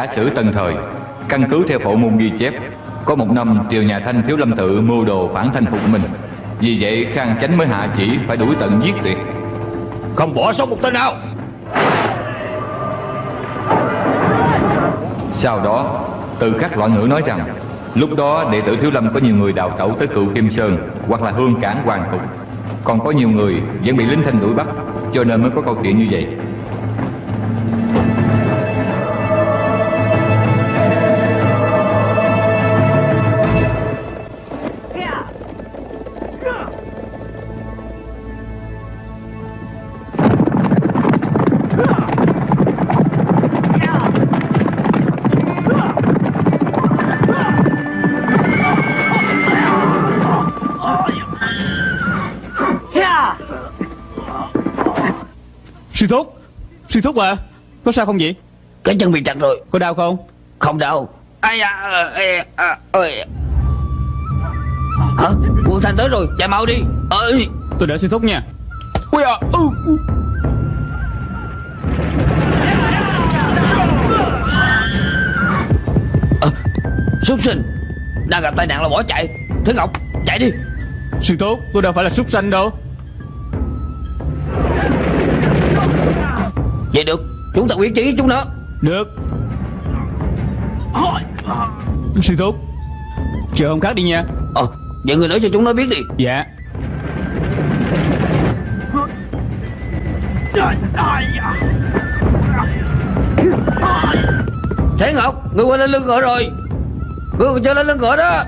Giả sử tân thời Căn cứ theo phổ môn ghi chép Có một năm triều nhà Thanh thiếu lâm tự mưu đồ phản thanh phục mình. Vì vậy Khang Chánh mới hạ chỉ phải đuổi tận giết tuyệt. Không bỏ sót một tên nào. Sau đó từ các loại ngữ nói rằng Lúc đó đệ tử Thiếu Lâm có nhiều người đào tẩu tới cựu Kim Sơn Hoặc là hương cảng hoàng tục Còn có nhiều người vẫn bị lính thanh đuổi bắt Cho nên mới có câu chuyện như vậy Sư thúc à Có sao không vậy? Cái chân bị chặt rồi. Có đau không? Không đau. Ai à, à, à, ơi Hả? Quân Thanh tới rồi Chạy mau đi. Ơi Tôi đợi sư thúc nha. Ui à ừ, ừ. À, Súc sinh. Đang gặp tai nạn là bỏ chạy. Thế Ngọc chạy đi. Sư thúc tôi đâu phải là súc sanh đâu Vậy được Chúng ta quyết chí với chúng nó. Được. Sư thúc Chờ hôm khác đi nha. Ờ Vậy người nói cho chúng nó biết đi. Dạ. Thế Ngọc Người qua lên lưng ngựa rồi. Người còn chưa lên lưng ngựa đó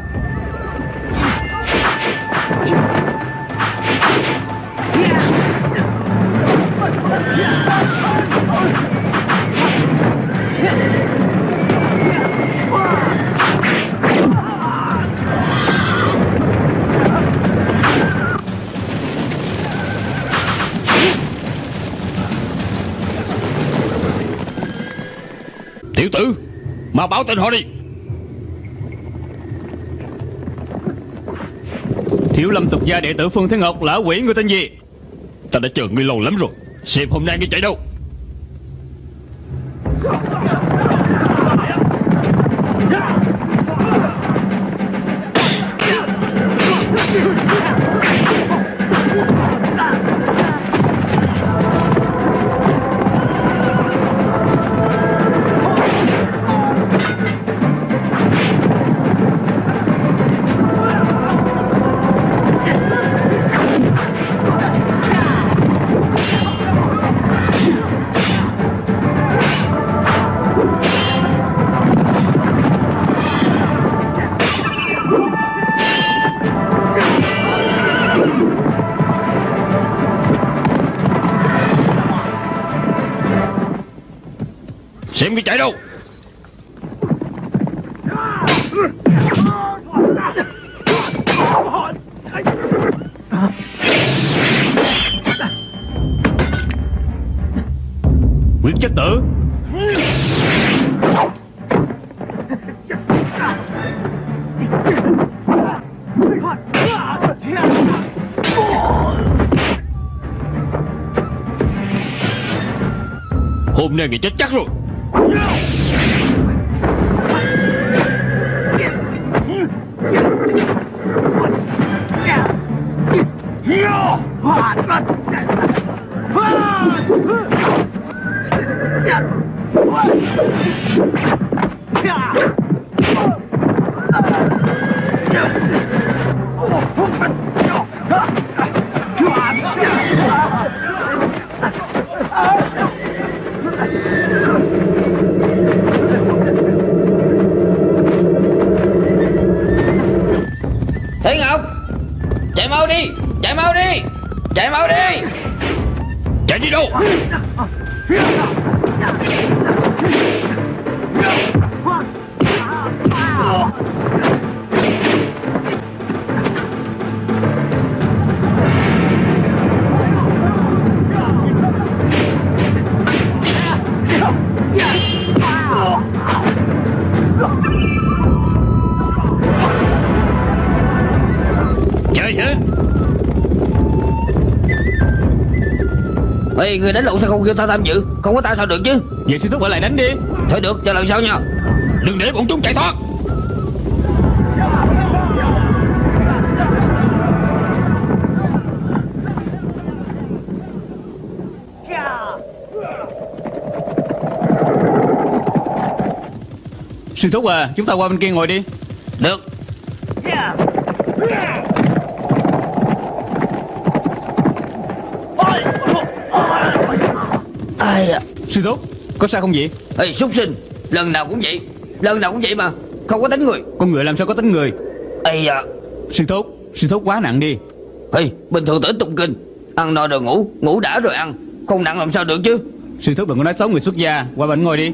Tiểu tử Mà báo tên họ đi. Thiếu lâm tục gia đệ tử Phương Thế Ngọc là quỷ người tên gì? Ta đã chờ ngươi lâu lắm rồi Xem hôm nay ngươi chạy đâu Xem cái chạy đâu. Quyết chất tử. Hôm nay người chết chắc rồi Ê người đánh lộn sao không kêu ta tham dự? Không có ta sao được chứ? Vậy sư thúc. Ở lại đánh đi. Thôi được cho lần sau nha. Đừng để bọn chúng chạy thoát. Sư thúc à Chúng ta qua bên kia ngồi đi Có sao không vậy? Ê súc sinh Lần nào cũng vậy. Lần nào cũng vậy mà Không có đánh người. Con người làm sao có tính người? Ây à Sư thúc Sư thúc quá nặng đi. Ê bình thường tới tụng kinh Ăn no rồi ngủ Ngủ đã rồi ăn. Không nặng làm sao được chứ? Sư thúc đừng có nói xấu người xuất gia Qua bên ngồi đi.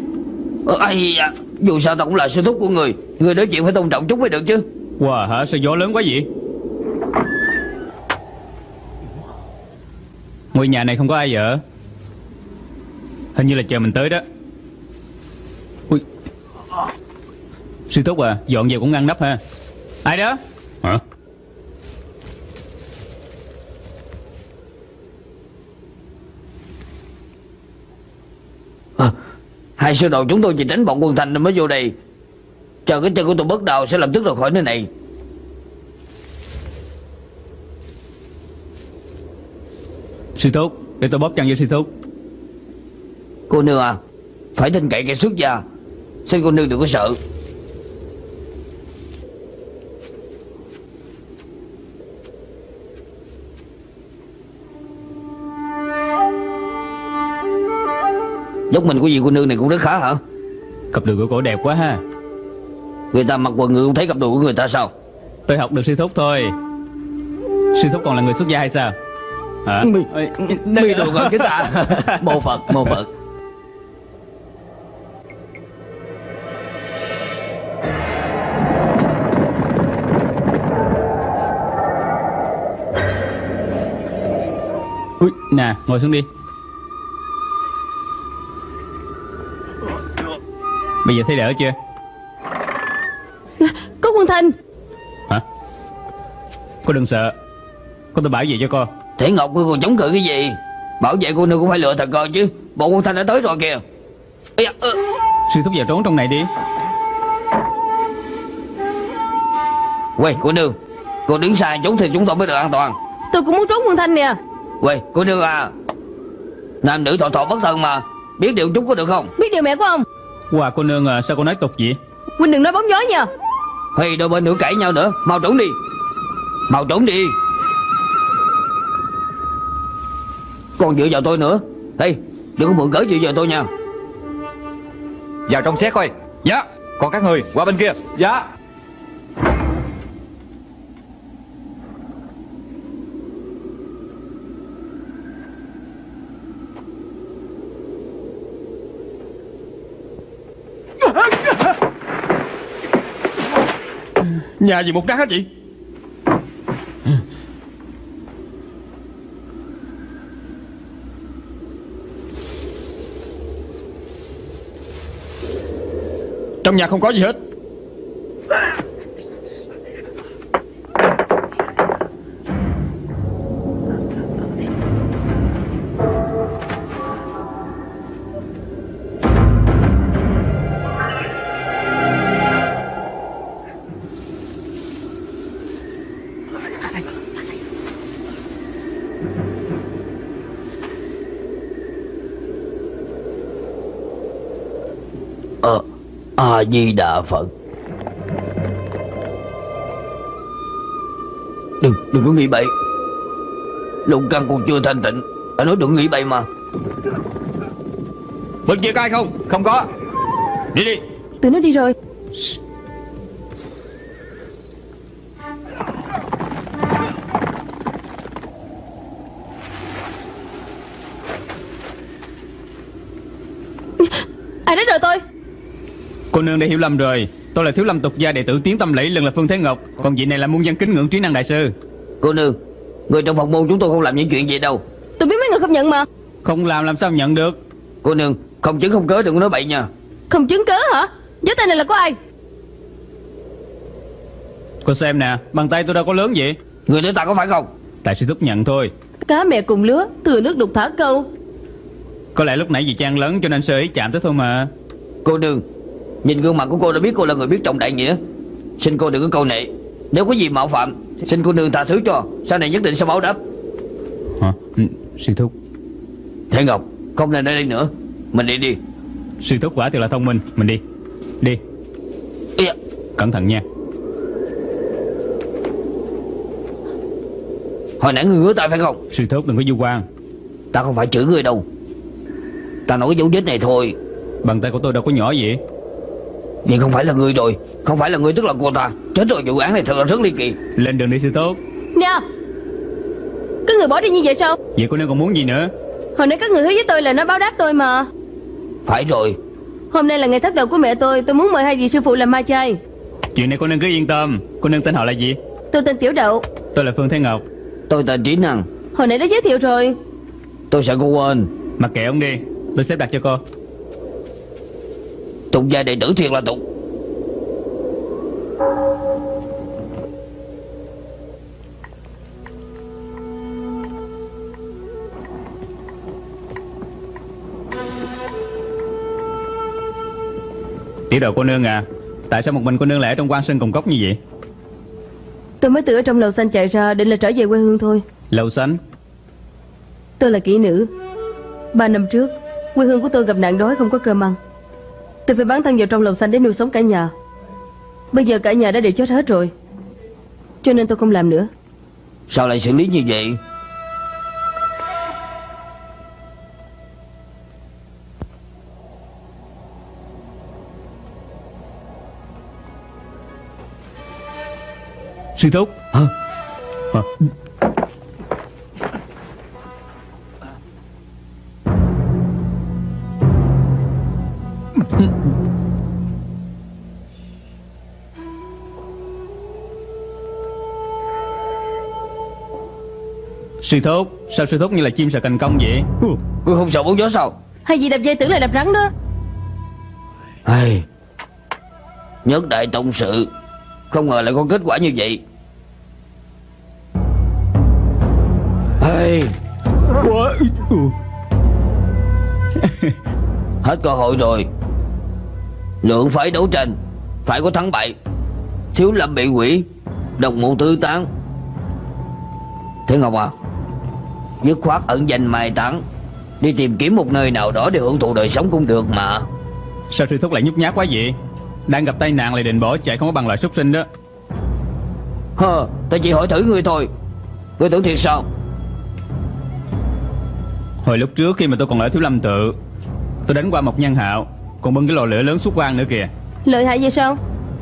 Ờ, Ây à Dù sao ta cũng là sư thúc của người Người nói chuyện phải tôn trọng chút mới được chứ. Wow hả? Sao gió lớn quá vậy? Ngôi nhà này không có ai ở Hình như là chờ mình tới đó. Ui. Sư thúc à Dọn về cũng ngăn nắp ha. Ai đó? Hả? À, Hai sư đồ chúng tôi chỉ tránh bọn quân thành nên mới vô đây. Chờ cái chân của tôi bất đầu sẽ lập tức rời khỏi nơi này. Sư thúc Để tôi bóp chân cho sư thúc Cô nương à Phải tin cậy kẻ xuất gia. Xin cô nương đừng có sợ. Dốc mình của vị cô nương này cũng rất khá hả? Cặp đùi của cổ đẹp quá ha. Người ta mặc quần người không thấy cặp đồ của người ta sao? Tôi học được sư thúc thôi. Sư thúc còn là người xuất gia hay sao? Hả? Ê, Mi đồ gần chúng ta. Mô Phật mô Phật nè ngồi xuống đi. Bây giờ thấy đỡ chưa? Có quân thanh. Hả? Cô đừng sợ. Con tôi bảo vệ cho con Thể Ngọc ngươi còn chống cự cái gì? Bảo vệ cô nương cũng phải lựa thật coi chứ. Bọn quân thanh đã tới rồi kìa. Da, ơ. Sư thúc vào trốn trong này đi. Quay cô nương Cô đứng xa chút thì chúng tôi mới được an toàn. Tôi cũng muốn trốn quân thanh nè Quay cô nương à. Nam nữ thọ thọ bất thân mà. Biết điều chút có được không? Biết điều mẹ của ông. Wow cô nương à, sao cô nói tục vậy? Huynh đừng nói bóng gió nha. Hay đôi bên nữa cãi nhau nữa. Mau trốn đi. Mau trốn đi. Còn dựa vào tôi nữa. Ê đừng có mượn cớ dựa vào tôi nha. Vào trong xét coi. Dạ. Còn các người qua bên kia. Dạ Nhà gì một đá hết vậy? Trong nhà không có gì hết. A-di-đà Phật. Đừng, đừng có nghĩ bậy. Lục căn còn chưa thanh tịnh. Phải nói đừng nghĩ bậy mà. Bên kia có ai không? Không có. Đi đi. Tụi nó đi rồi Cô nương đã hiểu lầm rồi. Tôi là thiếu lâm tục gia đệ tử tiến tâm lẫy lần là Phương Thế Ngọc. Còn vị này là muôn dân kính ngưỡng trí năng đại sư. Cô nương Người trong phòng môn chúng tôi không làm những chuyện vậy đâu. Tôi biết mấy người không nhận mà. Không làm làm sao nhận được? Cô nương Không chứng không cớ đừng có nói bậy nha. Không chứng cớ hả? Gió tay này là có ai? Cô xem nè Bàn tay tôi đâu có lớn vậy? Người nói ta có phải không? Tại sư thúc nhận thôi. Cá mẹ cùng lứa Thừa nước đục thả câu. Có lẽ lúc nãy vì trang lớn cho nên sơ ý chạm tới thôi mà. Cô nương Nhìn gương mặt của cô đã biết cô là người biết trọng đại nghĩa. Xin cô đừng có câu nệ. Nếu có gì mạo phạm Xin cô nương tha thứ cho. Sau này nhất định sẽ báo đáp. Hả? Ừ, Sư thúc. Thế Ngọc Không nên ở đây nữa. Mình đi đi. Sư thúc quả thật là thông minh. Mình đi. Đi. Da, Cẩn thận nha. Hồi nãy người ngứa tay phải không? Sư thúc đừng có du quan. Ta không phải chửi người đâu. Ta nói cái dấu vết này thôi. Bàn tay của tôi đâu có nhỏ vậy Nhưng không phải là người rồi Không phải là người tức là cô ta. Chết rồi vụ án này thật là rất ly kỳ. Lên đường đi sư thúc. Nè Các người bỏ đi như vậy sao? Vậy cô nương còn muốn gì nữa? Hồi nãy các người hứa với tôi là nói báo đáp tôi mà. Phải rồi. Hôm nay là ngày thất đầu của mẹ tôi Tôi muốn mời hai vị sư phụ làm ma chay. Chuyện này cô nương cứ yên tâm. Cô nương tên họ là gì? Tôi tên Tiểu Đậu. Tôi là Phương Thế Ngọc. Tôi tên Trí Năng. Hồi nãy đã giới thiệu rồi. Tôi sợ cô quên. Mặc kệ ông đi Tôi xếp đặt cho cô Tục gia đệ tử thiệt là tục Tiểu đầu cô nương à Tại sao một mình cô nương lại ở trong quan sơn cùng cốc như vậy? Tôi mới từ ở trong lầu xanh chạy ra Định là trở về quê hương thôi. Lầu xanh? Tôi là kỹ nữ. Ba năm trước Quê hương của tôi gặp nạn đói không có cơm ăn Tôi phải bán thân vào trong lầu xanh để nuôi sống cả nhà Bây giờ cả nhà đã đều chết hết rồi Cho nên tôi không làm nữa Sao lại xử lý như vậy Sư thúc Hả? Hả? Sư thúc Sao sư thúc như là chim sợ cành công vậy? Cô không sợ bóng gió sao? Hay gì đập dây tưởng là đập rắn đó. Ai... Nhất đại tông sự Không ngờ lại có kết quả như vậy. Ai... Hết cơ hội rồi. Lượng phải đấu tranh Phải có thắng bại. Thiếu lâm bị quỷ Đồng mộ tứ tán. Thế Ngọc à Dứt khoát ẩn danh mai tán Đi tìm kiếm một nơi nào đó để hưởng thụ đời sống cũng được mà. Sao sư thúc lại nhút nhát quá vậy? Đang gặp tai nạn lại định bỏ chạy không có bằng loại súc sinh đó. Hơ, ta chỉ hỏi thử ngươi thôi. Ngươi tưởng thiệt sao? Hồi lúc trước khi mà tôi còn ở Thiếu Lâm Tự Tôi đánh qua một nhân hạo Còn bưng cái lò lửa lớn xuất quan nữa kìa. Lợi hại vậy sao?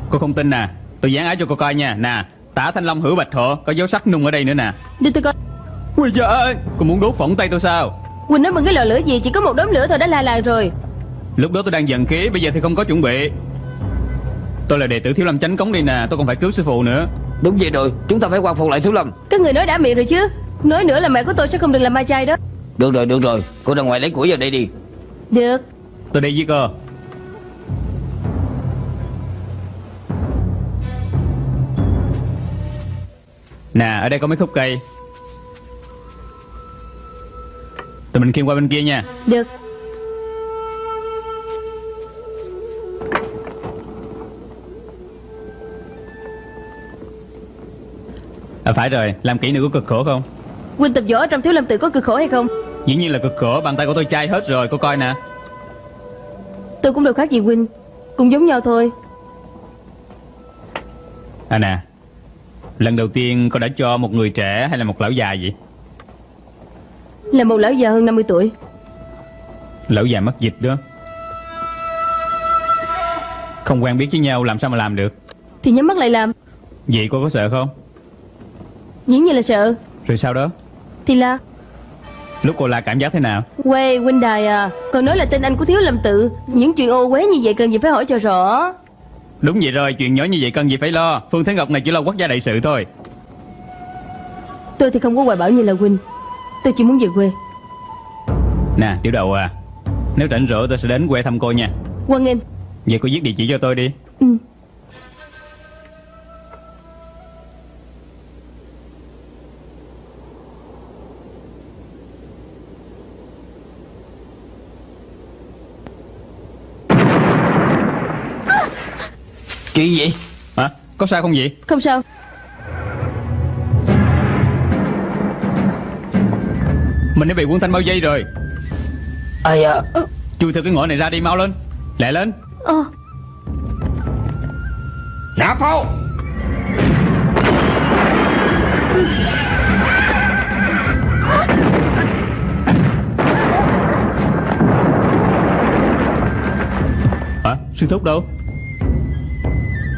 Cô không tin nè. Tôi dán áo cho cô coi nha. Nè Tả Thanh Long hữu bạch thọ Có dấu sắc nung ở đây nữa nè. Đưa tôi coi Ui trời ơi Cô muốn đốt phỏng tay tôi sao? Quỳnh nói bằng cái lò lửa gì Chỉ có một đốm lửa thôi đã la làng rồi. Lúc đó tôi đang giận khí Bây giờ thì không có chuẩn bị. Tôi là đệ tử Thiếu Lâm Chánh Cống đi nè Tôi còn phải cứu sư phụ nữa. Đúng vậy rồi, chúng ta phải quan phục lại Thiếu Lâm. Các người nói đã miệng rồi chứ. Nói nữa là mẹ của tôi sẽ không được làm ma chay đó. Được rồi, được rồi. Cô ra ngoài lấy củi vào đây đi. Được. Tôi đi với cô. Nè ở đây có mấy khúc cây Tụi mình khiêng qua bên kia nha. Được. À phải rồi Làm kỹ nữa có cực khổ không? Quỳnh tập võ trong thiếu lâm tự có cực khổ hay không? Dĩ nhiên là cực khổ Bàn tay của tôi chai hết rồi Cô coi nè. Tôi cũng đâu khác gì Quỳnh Cũng giống nhau thôi. À nè Lần đầu tiên cô đã cho một người trẻ hay là một lão già vậy Là một lão già hơn 50 tuổi. Lão già mất dịch đó. Không quen biết với nhau làm sao mà làm được? Thì nhắm mắt lại làm. Vậy cô có sợ không? Dĩ nhiên là sợ. Rồi sao đó? Thì là? Lúc cô la cảm giác thế nào? Quê huynh đài à Còn nói là tên anh của thiếu lâm tự. Những chuyện ô uế như vậy cần gì phải hỏi cho rõ. Đúng vậy rồi chuyện nhỏ như vậy cần gì phải lo. Phương Thế Ngọc này chỉ lo quốc gia đại sự thôi. Tôi thì không có hoài bảo như là huynh Tôi chỉ muốn về quê. Nè tiểu đầu à Nếu rảnh rỗi tôi sẽ đến quê thăm cô nha. Quan nghênh. Vậy cô viết địa chỉ cho tôi đi. Ừ. Chuyện gì Hả? Có sao không vậy? Không sao Mình đã bị quân thanh bao dây rồi. À Chui theo cái ngõ này ra đi mau lên. Lẹ lên. Ồ Nạp pháo Hả? Sư thúc đâu?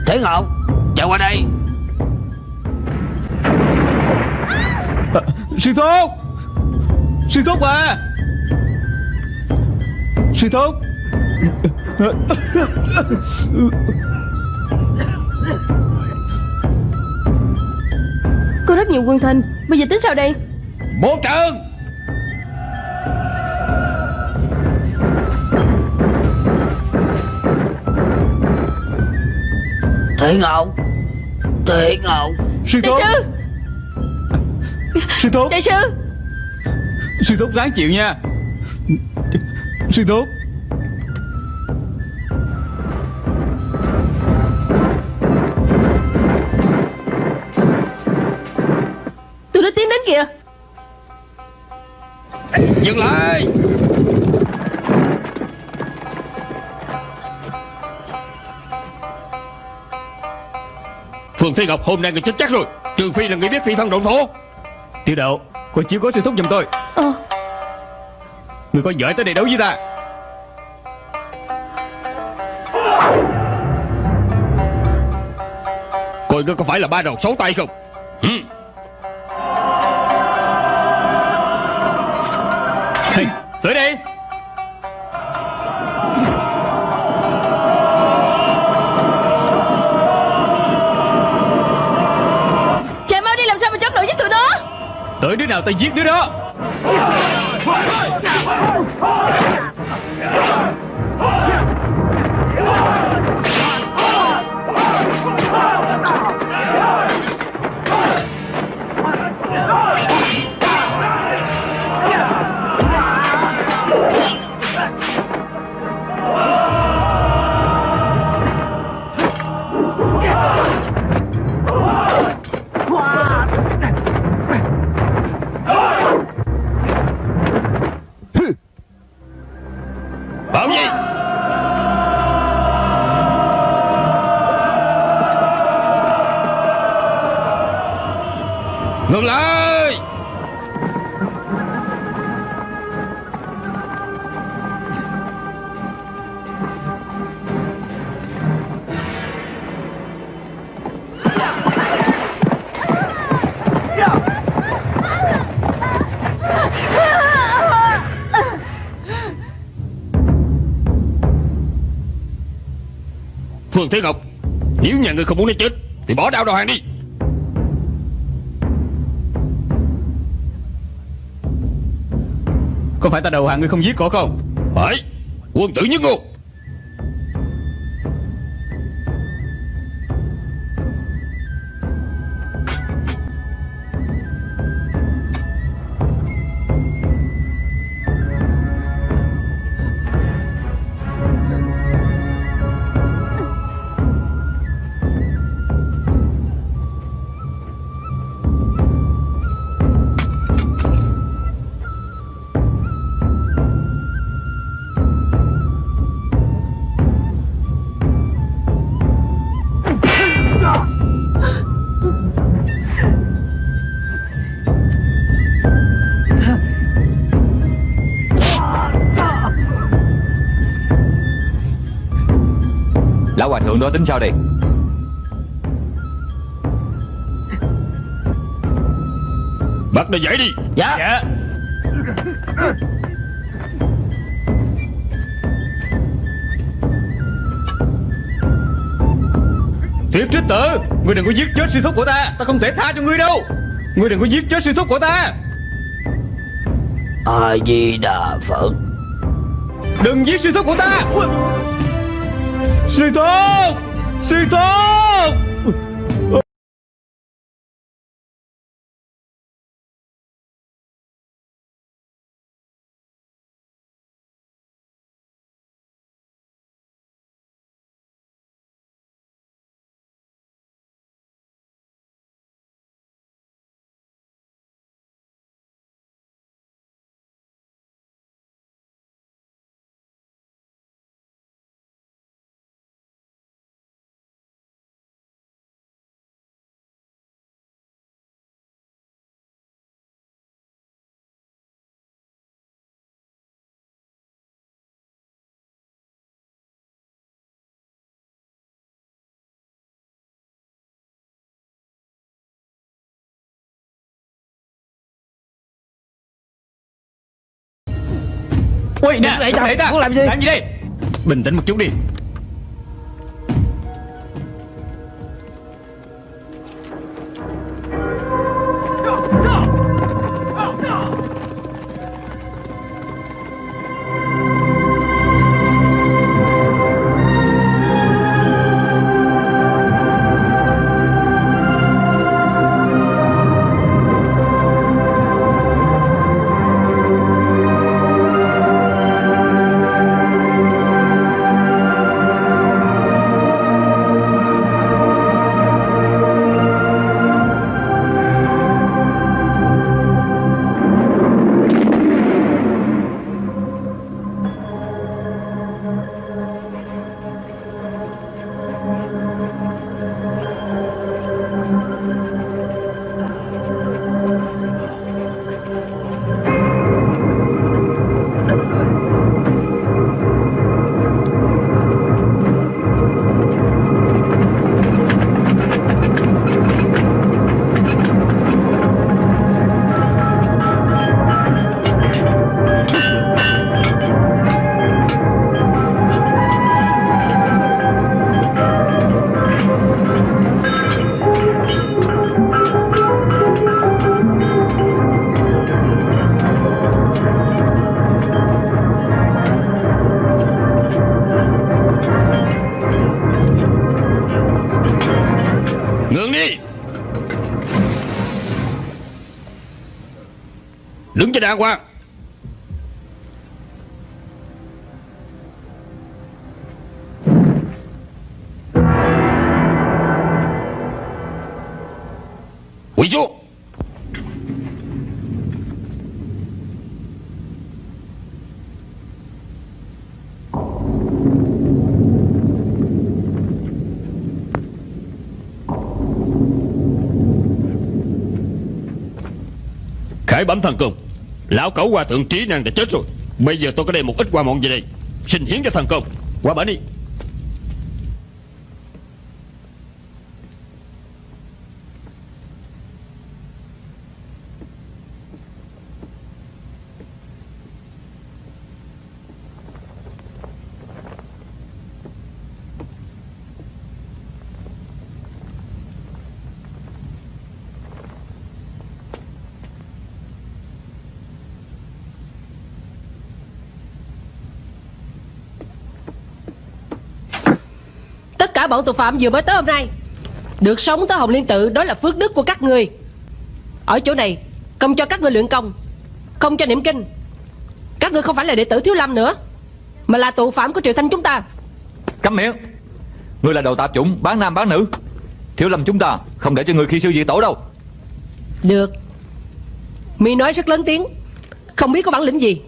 Thế Ngọc Chạy qua đây. À, Sư thúc Sư thúc à! Sư thúc! Có rất nhiều quân thanh Bây giờ tính sao đây? Bố trận! Thế Ngọc Thế Ngọc Sư Đại thúc! sư! Sư thúc! Đại sư Sư thúc ráng chịu nha. Sư thúc. Tôi đã tiến đến kìa. Dừng lại. Phương Thế Ngọc hôm nay người chết chắc rồi. Trừ phi là người biết phi thân động thổ. Tiểu đậu Cô chiếu có sư thúc giùm tôi. Ồ Người có giỏi tới đây đấu với ta. Coi ngươi có phải là ba đầu sáu tay không? Ừ. hey, Tới đây nào ta giết đứa đó. Phương Thế Ngọc. Nếu nhà ngươi không muốn nó chết Thì bỏ đao đầu hàng đi. Có phải ta đầu hàng ngươi không giết cổ không? Phải Quân tử nhất ngôn Đó tính sao đây? Bắt nó dậy đi. Dạ. Dạ. Thiệt trích tử Ngươi đừng có giết chết sư thúc của ta. Ta không thể tha cho ngươi đâu. Ngươi đừng có giết chết sư thúc của ta. A di đà phật. Đừng giết sư thúc của ta. Ui. Sư thúc Sư thúc Ui nè Để ta, ta. muốn làm gì? Làm gì đây? Bình tĩnh một chút đi Đứng cho đàng hoàng Quỳ xuống Khải bẩm thần công. Lão cẩu hòa thượng trí năng đã chết rồi. Bây giờ tôi có đem một ít qua mọn về đây. Xin hiến cho thần công. Qua bển đi. Bọn tội phạm vừa mới tới hôm nay. Được sống tới Hồng Liên Tự Đó là phước đức của các người. Ở chỗ này Công cho các người luyện công Không cho niệm kinh. Các người không phải là đệ tử Thiếu Lâm nữa Mà là tù phạm của triều thanh chúng ta. Câm miệng. Ngươi là đầu tạp chủng bán nam bán nữ. Thiếu lâm chúng ta không để cho người khi sư diệt tổ đâu. Được. Mi nói rất lớn tiếng Không biết có bản lĩnh gì.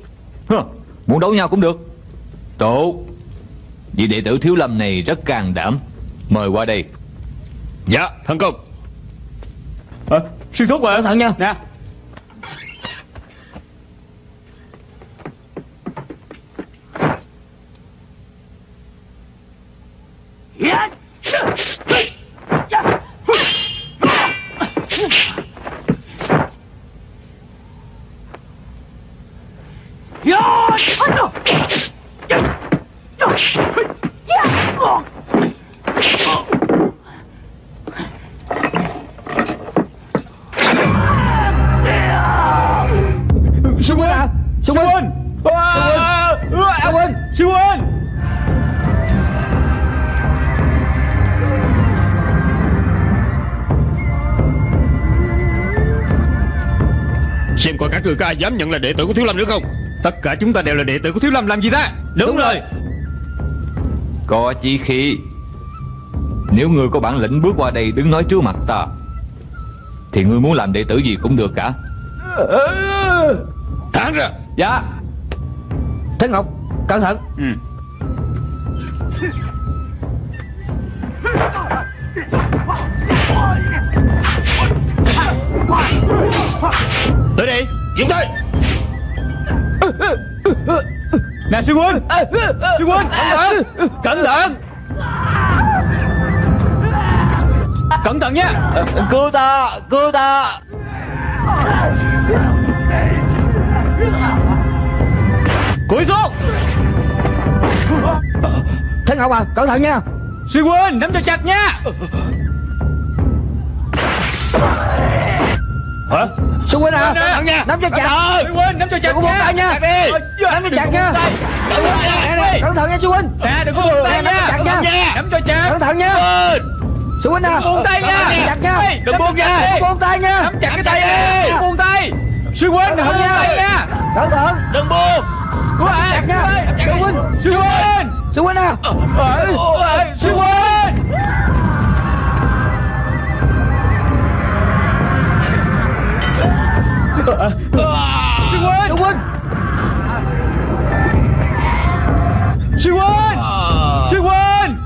Hơ, Muốn đấu nhau cũng được. Tốt Vị đệ tử thiếu lâm này rất can đảm Mời qua đây. Dạ thần công. À, Sư thúc à Cẩn thận nha. Nè ai dám nhận là đệ tử của Thiếu Lâm nữa không? Tất cả chúng ta đều là đệ tử của Thiếu Lâm làm gì ta? Đúng, rồi. Có chí khí. Nếu ngươi có bản lĩnh bước qua đây đứng nói trước mặt ta Thì ngươi muốn làm đệ tử gì cũng được cả. Thả ra. Dạ. Thế Ngọc Cẩn thận. Ừ. Tới đi Dừng tay! Nè sư huynh! Sư huynh! Cẩn thận! Cẩn thận! Cẩn thận nha Cứu ta! Cứu ta! Cúi xuống! Thế Ngọc à Cẩn thận nha! Sư huynh nắm cho chặt nha Hả Sư huynh à Cẩn thận nha. Nắm cho chặt. Sư huynh nắm cho chặt nha. Đi Nắm cho chặt nha. Cẩn thận nha. Sư huynh Nè đừng có buông tay nha. nha. Nắm cho chặt. Cẩn thận nha Sư huynh à buông tay nha. chặt nha đừng buông nha. Buông tay nha. Nắm chặt cái tay đi. Đừng buông tay. Sư buông tay nha. Cẩn thận. Đừng buông. Chặt nha. Sư huynh Sư huynh Sư huynh à Ê, ê, Sư huynh Sư huynh Sư huynh Sư huynh Sư huynh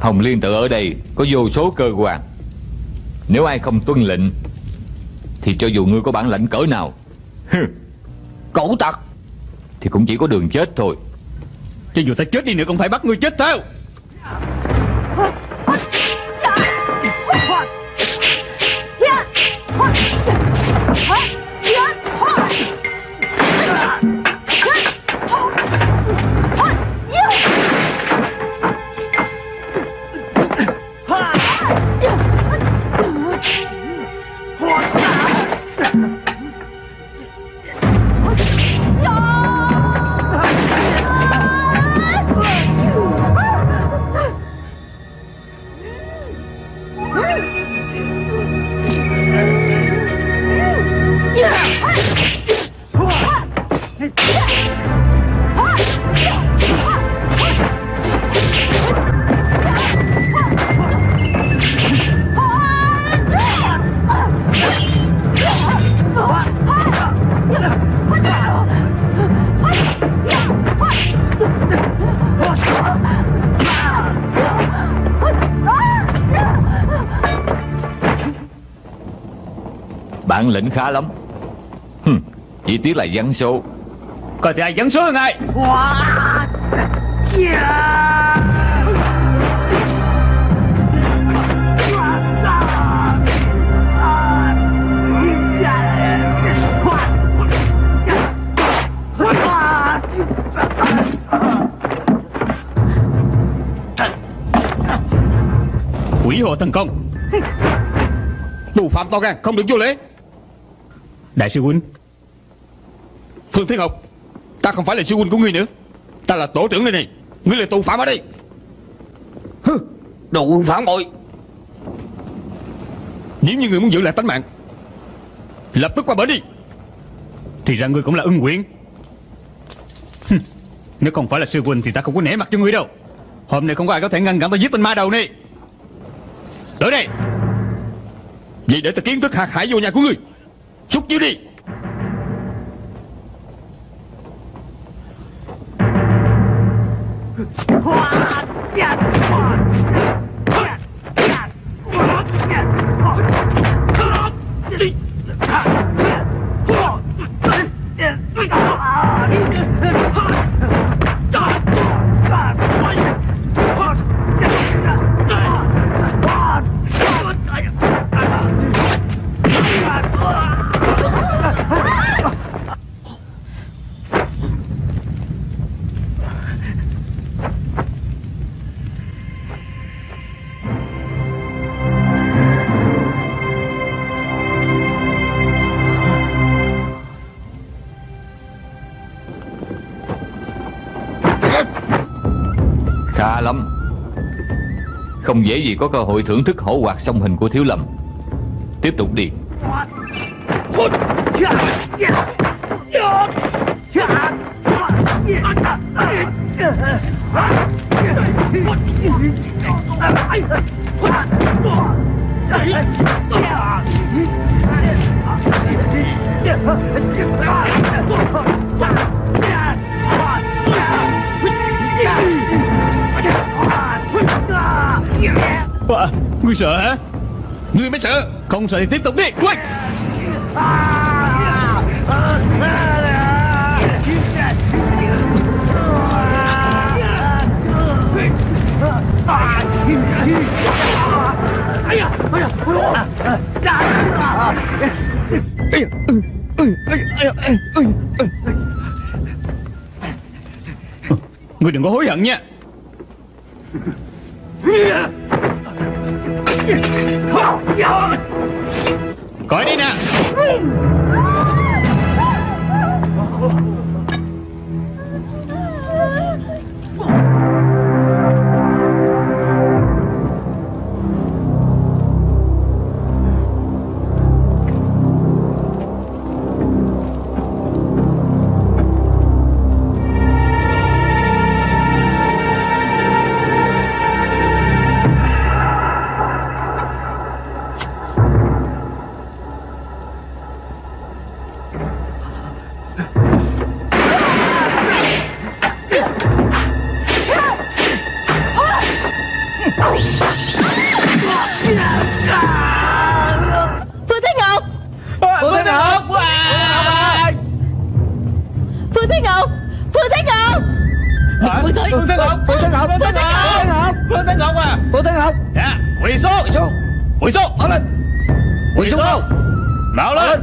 Hồng Liên tự ở đây có vô số cơ quan. Nếu ai không tuân lệnh Thì cho dù ngươi có bản lãnh cỡ nào hừ, Cẩu tặc Thì cũng chỉ có đường chết thôi. Cho dù ta chết đi nữa cũng phải bắt ngươi chết theo Bản lĩnh khá lắm. Hừm, Chỉ tiếc là vắng số. Coi thì ai dẫn số hơn ai? Quỷ hồ thần công. Tù phạm to gan Không được vô lễ. Đại sư huynh. Phương Thiên Ngọc Ta không phải là sư huynh của ngươi nữa. Ta là tổ trưởng đây này. Ngươi là tù phạm ở đây. Đồ quân phản bội. Nếu như ngươi muốn giữ lại tánh mạng Lập tức qua bển đi. Thì ra ngươi cũng là ưng Hừm, Nếu không phải là sư huynh Thì ta không có nể mặt cho ngươi đâu. Hôm nay không có ai có thể ngăn cản ta giết tên ma đầu này. Tới đây. Vậy để ta kiến thức hạt hải vô nhà của ngươi Chút chứ đi. Không dễ gì có cơ hội thưởng thức hổ hoạt song hình của Thiếu Lâm. Tiếp tục đi. Sợ hả? Ngươi mới sợ. Không sợ thì tiếp tục đi. Ui! Ngươi đừng có hối hận nha Phương Thế Phương Thế Ngọc. Phương Thế Ngọc Phương Thế Ngọc. Phương Thế Ngọc. À? Phương Thế Ngọc. Dạ Quỳ xuống. Quỳ xuống. Quỳ xuống. Bảo lên Quỳ xuống. Đâu Bảo lên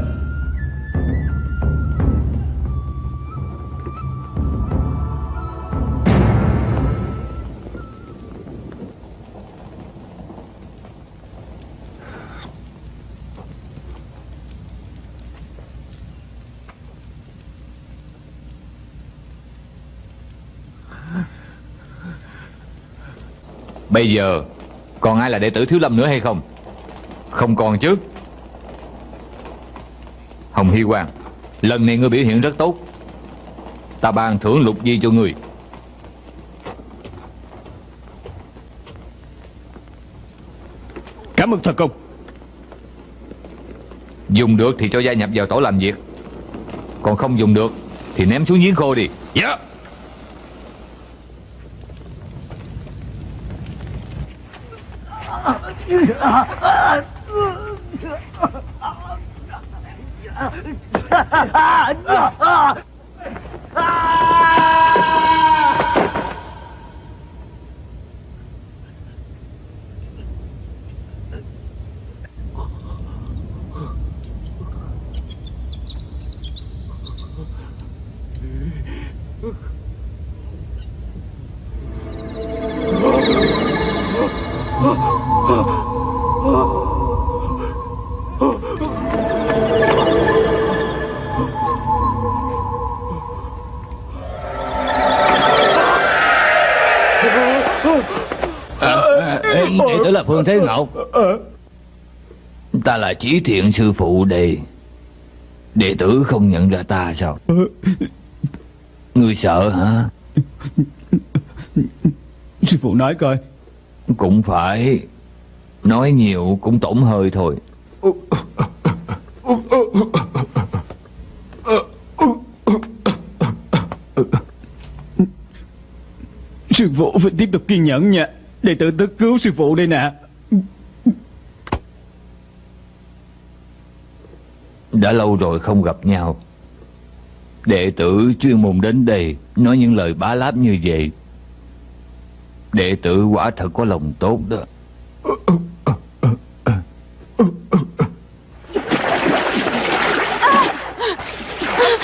Bây giờ Còn ai là đệ tử Thiếu Lâm nữa hay không? Không còn chứ. Hồng Hy Quang Lần này ngươi biểu hiện rất tốt. Ta ban thưởng lục di cho ngươi. Cảm ơn thần công. Dùng được thì cho gia nhập vào tổ làm việc. Còn không dùng được Thì ném xuống giếng khô đi. Dạ 啊啊！啊啊！啊啊！啊啊！Phương Thế Ngọc Ta là Chí Thiện sư phụ đây Đệ tử không nhận ra ta sao? Ngươi sợ hả? Sư phụ nói coi. Cũng phải. Nói nhiều cũng tổn hơi thôi. Sư phụ phải tiếp tục kiên nhẫn nha. Đệ tử tới cứu sư phụ đây nè Đã lâu rồi không gặp nhau. Đệ tử chuyên môn đến đây Nói những lời bá láp như vậy. Đệ tử quả thật có lòng tốt đó.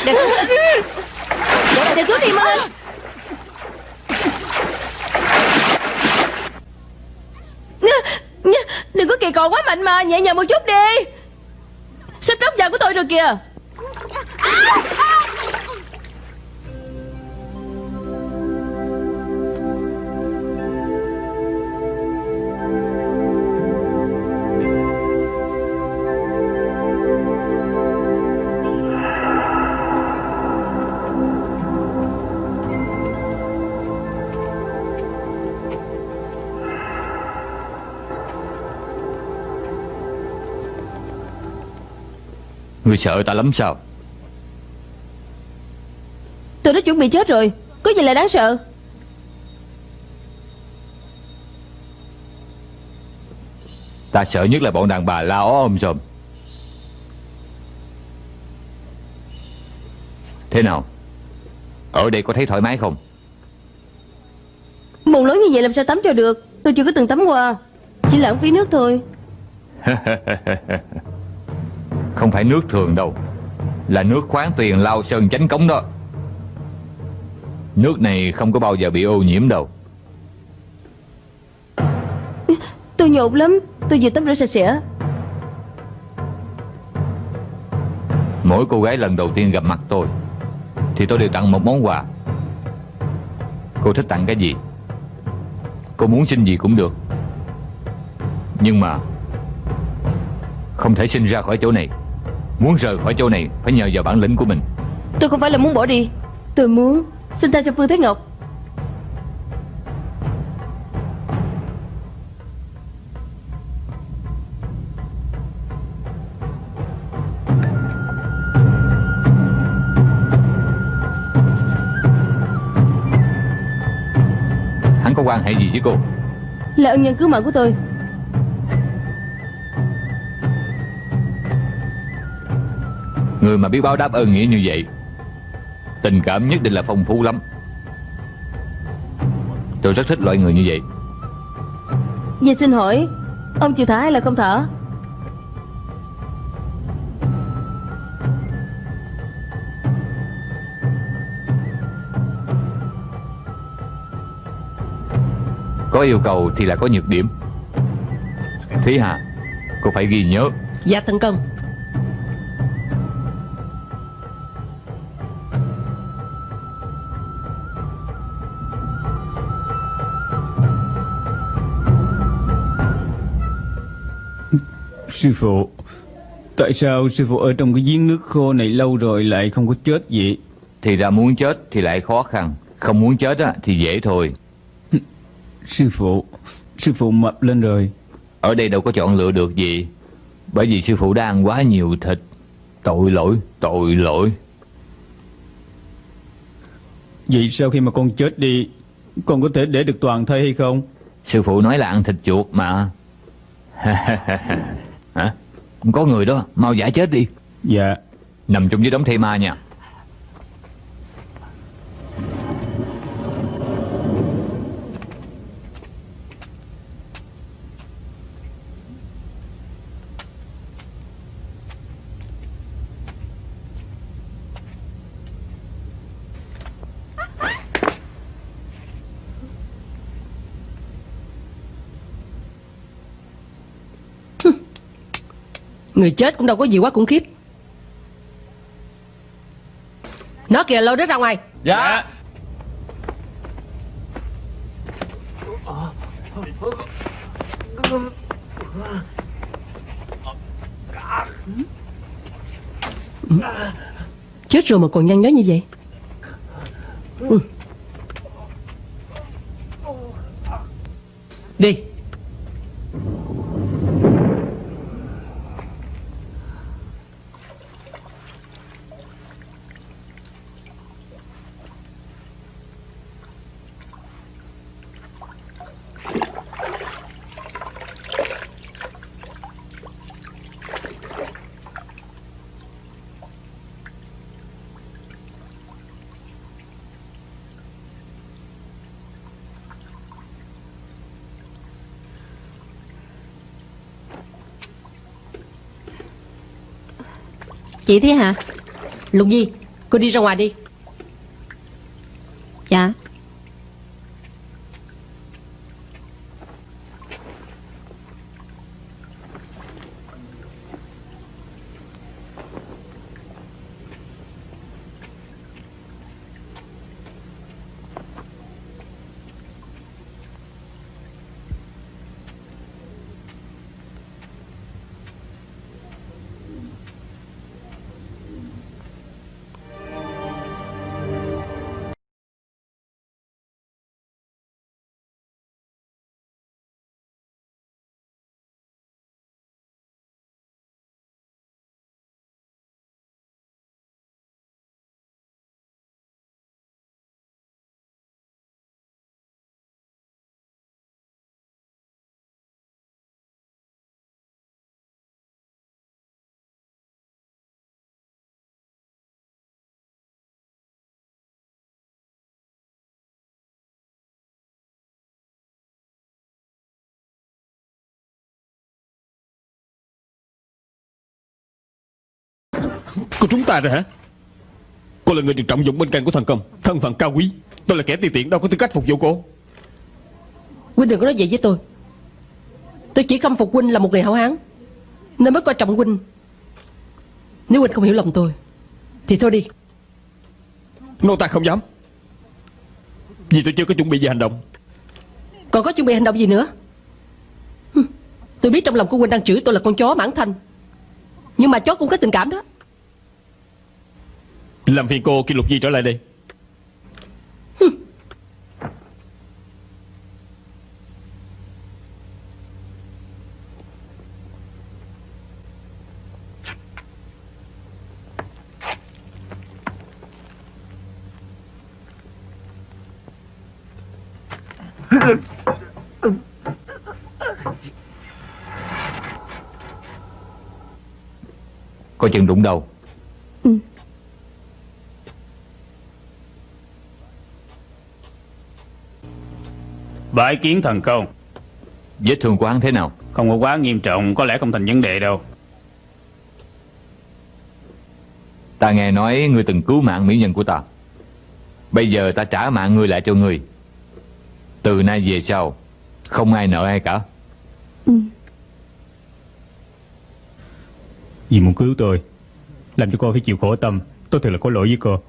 Để xuống. Để xuống đi mau Đừng có kỳ cọ quá mạnh mà, Nhẹ nhàng một chút đi. क्या? Người sợ ta lắm sao? Tôi đã chuẩn bị chết rồi Có gì là đáng sợ? Ta sợ nhất là bọn đàn bà la ó ôm sòm Thế nào? Ở đây có thấy thoải mái không? Bồn lớn như vậy làm sao tắm cho được? Tôi chưa có từng tắm qua Chỉ lãng phí nước thôi Không phải nước thường đâu. Là nước khoáng tuyền lao sơn chánh cống đó. Nước này không có bao giờ bị ô nhiễm đâu. Tôi nhột lắm. Tôi vừa tắm rửa sạch sẽ. Mỗi cô gái lần đầu tiên gặp mặt tôi Thì tôi đều tặng một món quà. Cô thích tặng cái gì? Cô muốn xin gì cũng được. Nhưng mà Không thể sinh ra khỏi chỗ này Muốn rời khỏi chỗ này Phải nhờ vào bản lĩnh của mình. Tôi không phải là muốn bỏ đi. Tôi muốn Xin tha cho Phương Thế Ngọc. Hắn có quan hệ gì với cô? Là ân nhân cứu mạng của tôi Người mà biết báo đáp ơn nghĩa như vậy Tình cảm nhất định là phong phú lắm. Tôi rất thích loại người như vậy. Vậy xin hỏi Ông chịu thả hay là không thả? Có yêu cầu thì là có nhược điểm. Thúy Hà Cô phải ghi nhớ. Dạ tấn công Sư phụ. Tại sao sư phụ ở trong cái giếng nước khô này lâu rồi lại không có chết vậy? Thì ra muốn chết thì lại khó khăn Không muốn chết á, thì dễ thôi. Sư phụ Sư phụ mập lên rồi. Ở đây đâu có chọn lựa được gì Bởi vì sư phụ đã ăn quá nhiều thịt. Tội lỗi, tội lỗi. Vậy sau khi mà con chết đi Con có thể để được toàn thây hay không? Sư phụ nói là ăn thịt chuột mà Hả? Có người đó, mau giả chết đi. Dạ. Nằm chung với đống thây ma nha Người chết cũng đâu có gì quá khủng khiếp. Nó kìa lôi nó ra ngoài. Dạ. Chết rồi mà còn nhăn nhó như vậy. Ừ. Đi Chị thế hả? Lục Di Cô đi ra ngoài đi. Cô trúng ta rồi hả? Cô là người được trọng dụng bên cạnh của thần công. Thân phận cao quý. Tôi là kẻ ti tiện đâu có tư cách phục vụ cô. Huynh đừng có nói vậy với tôi. Tôi chỉ khâm phục Huynh là một người hảo hán Nên mới coi trọng Huynh. Nếu Huynh không hiểu lòng tôi Thì thôi đi. Nô ta không dám. Vì tôi chưa có chuẩn bị gì hành động. Còn có chuẩn bị hành động gì nữa? Tôi biết trong lòng của Huynh đang chửi tôi là con chó mãn thanh. Nhưng mà chó cũng có tình cảm đó Làm phiền cô kêu Lục Di trở lại đây? Coi chừng đụng đầu Bái kiến thần công Vết thương của hắn thế nào? Không có quá nghiêm trọng Có lẽ không thành vấn đề đâu. Ta nghe nói ngươi từng cứu mạng mỹ nhân của ta. Bây giờ ta trả mạng ngươi lại cho ngươi. Từ nay về sau Không ai nợ ai cả. Vì muốn cứu tôi Làm cho cô phải chịu khổ tâm. Tôi thật là có lỗi với cô.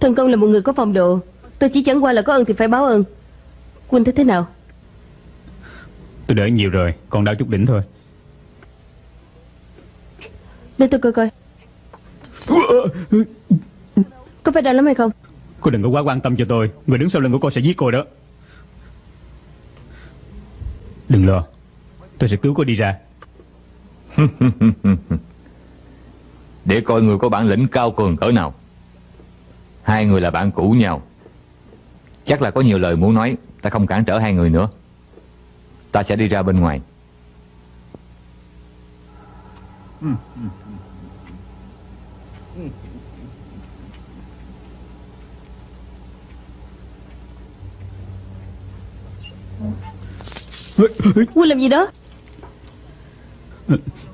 Thần công là một người có phong độ. Tôi chỉ chẳng qua là có ơn thì phải báo ơn Quân thấy thế nào? Tôi đỡ nhiều rồi Còn đau chút đỉnh thôi. Để tôi coi coi. Có phải đau lắm hay không? Cô đừng có quá quan tâm cho tôi. Người đứng sau lưng của cô sẽ giết cô đó. Đừng lo. Tôi sẽ cứu cô đi ra. Để coi người có bản lĩnh cao cường cỡ nào. Hai người là bạn cũ nhau. Chắc là có nhiều lời muốn nói Ta không cản trở hai người nữa. Ta sẽ đi ra bên ngoài. Quân làm gì đó?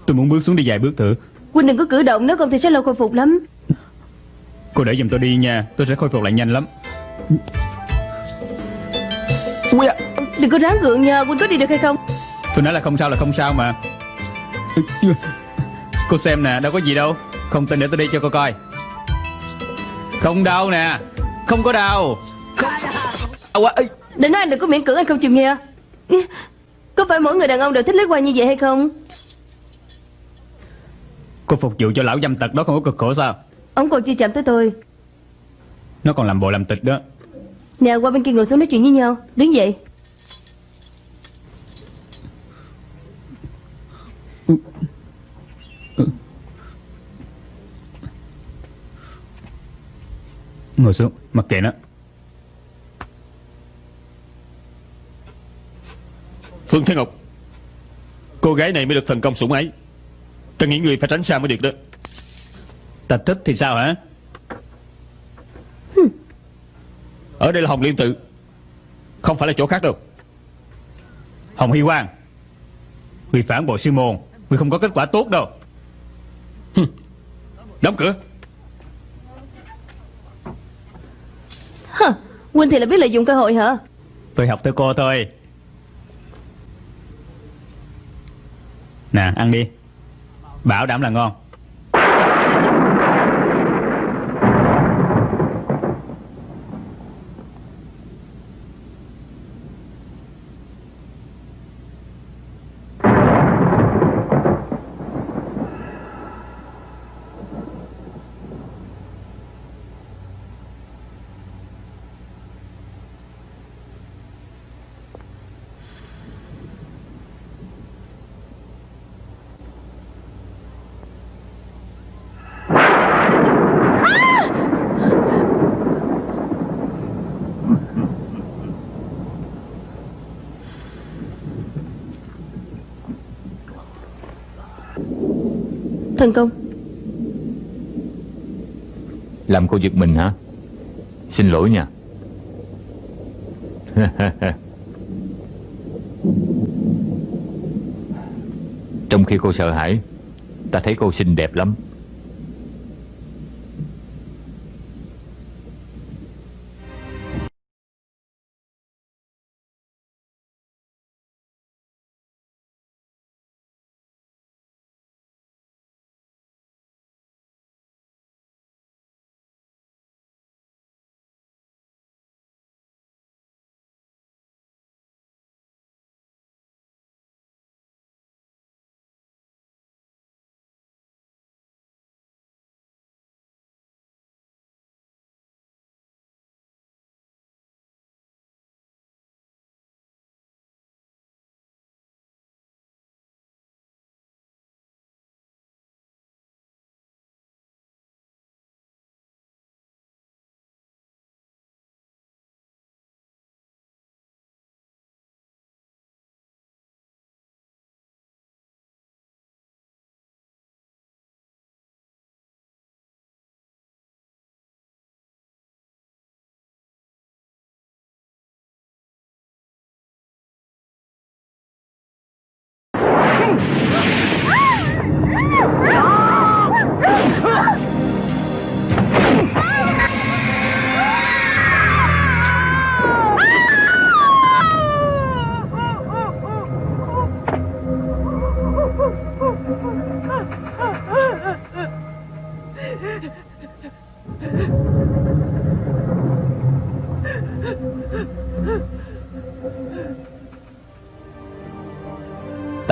Tôi muốn bước xuống đi vài bước thử. Quân đừng có cử động Nếu không thì sẽ lâu khôi phục lắm. Cô để giùm tôi đi nha Tôi sẽ khôi phục lại nhanh lắm Đừng có ráng gượng nha Quân có đi được hay không? Tôi nói là không sao là không sao mà. Cô xem nè đâu có gì đâu. Không tin để tôi đi cho cô coi. Không đau nè. Không có đau. Không... À. Để nói anh đừng có miễn cưỡng anh không chịu nghe. Có phải mỗi người đàn ông đều thích lấy qua như vậy hay không? Cô phục vụ cho lão dâm tật đó không có cực khổ sao? Ông còn chưa chạm tới tôi. Nó còn làm bộ làm tịch đó Nè qua bên kia ngồi xuống nói chuyện với nhau. Đứng dậy. Ngồi xuống Mặc kệ nó. Phương Thế Ngọc Cô gái này mới được thần công sủng ái. Ta nghĩ người phải tránh xa mới được đó. Ta thích thì sao hả Ở đây là Hồng Liên Tự. Không phải là chỗ khác đâu. Hồng Hy Quang Người phản bội sư môn Người không có kết quả tốt đâu. Đóng cửa. Quân thì là biết lợi dụng cơ hội hả? Tôi học theo cô thôi. Nè ăn đi. Bảo đảm là ngon Thần công. Làm cô giật mình hả? Xin lỗi nha. Trong khi cô sợ hãi, Ta thấy cô xinh đẹp lắm.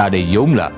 Ta đây vốn là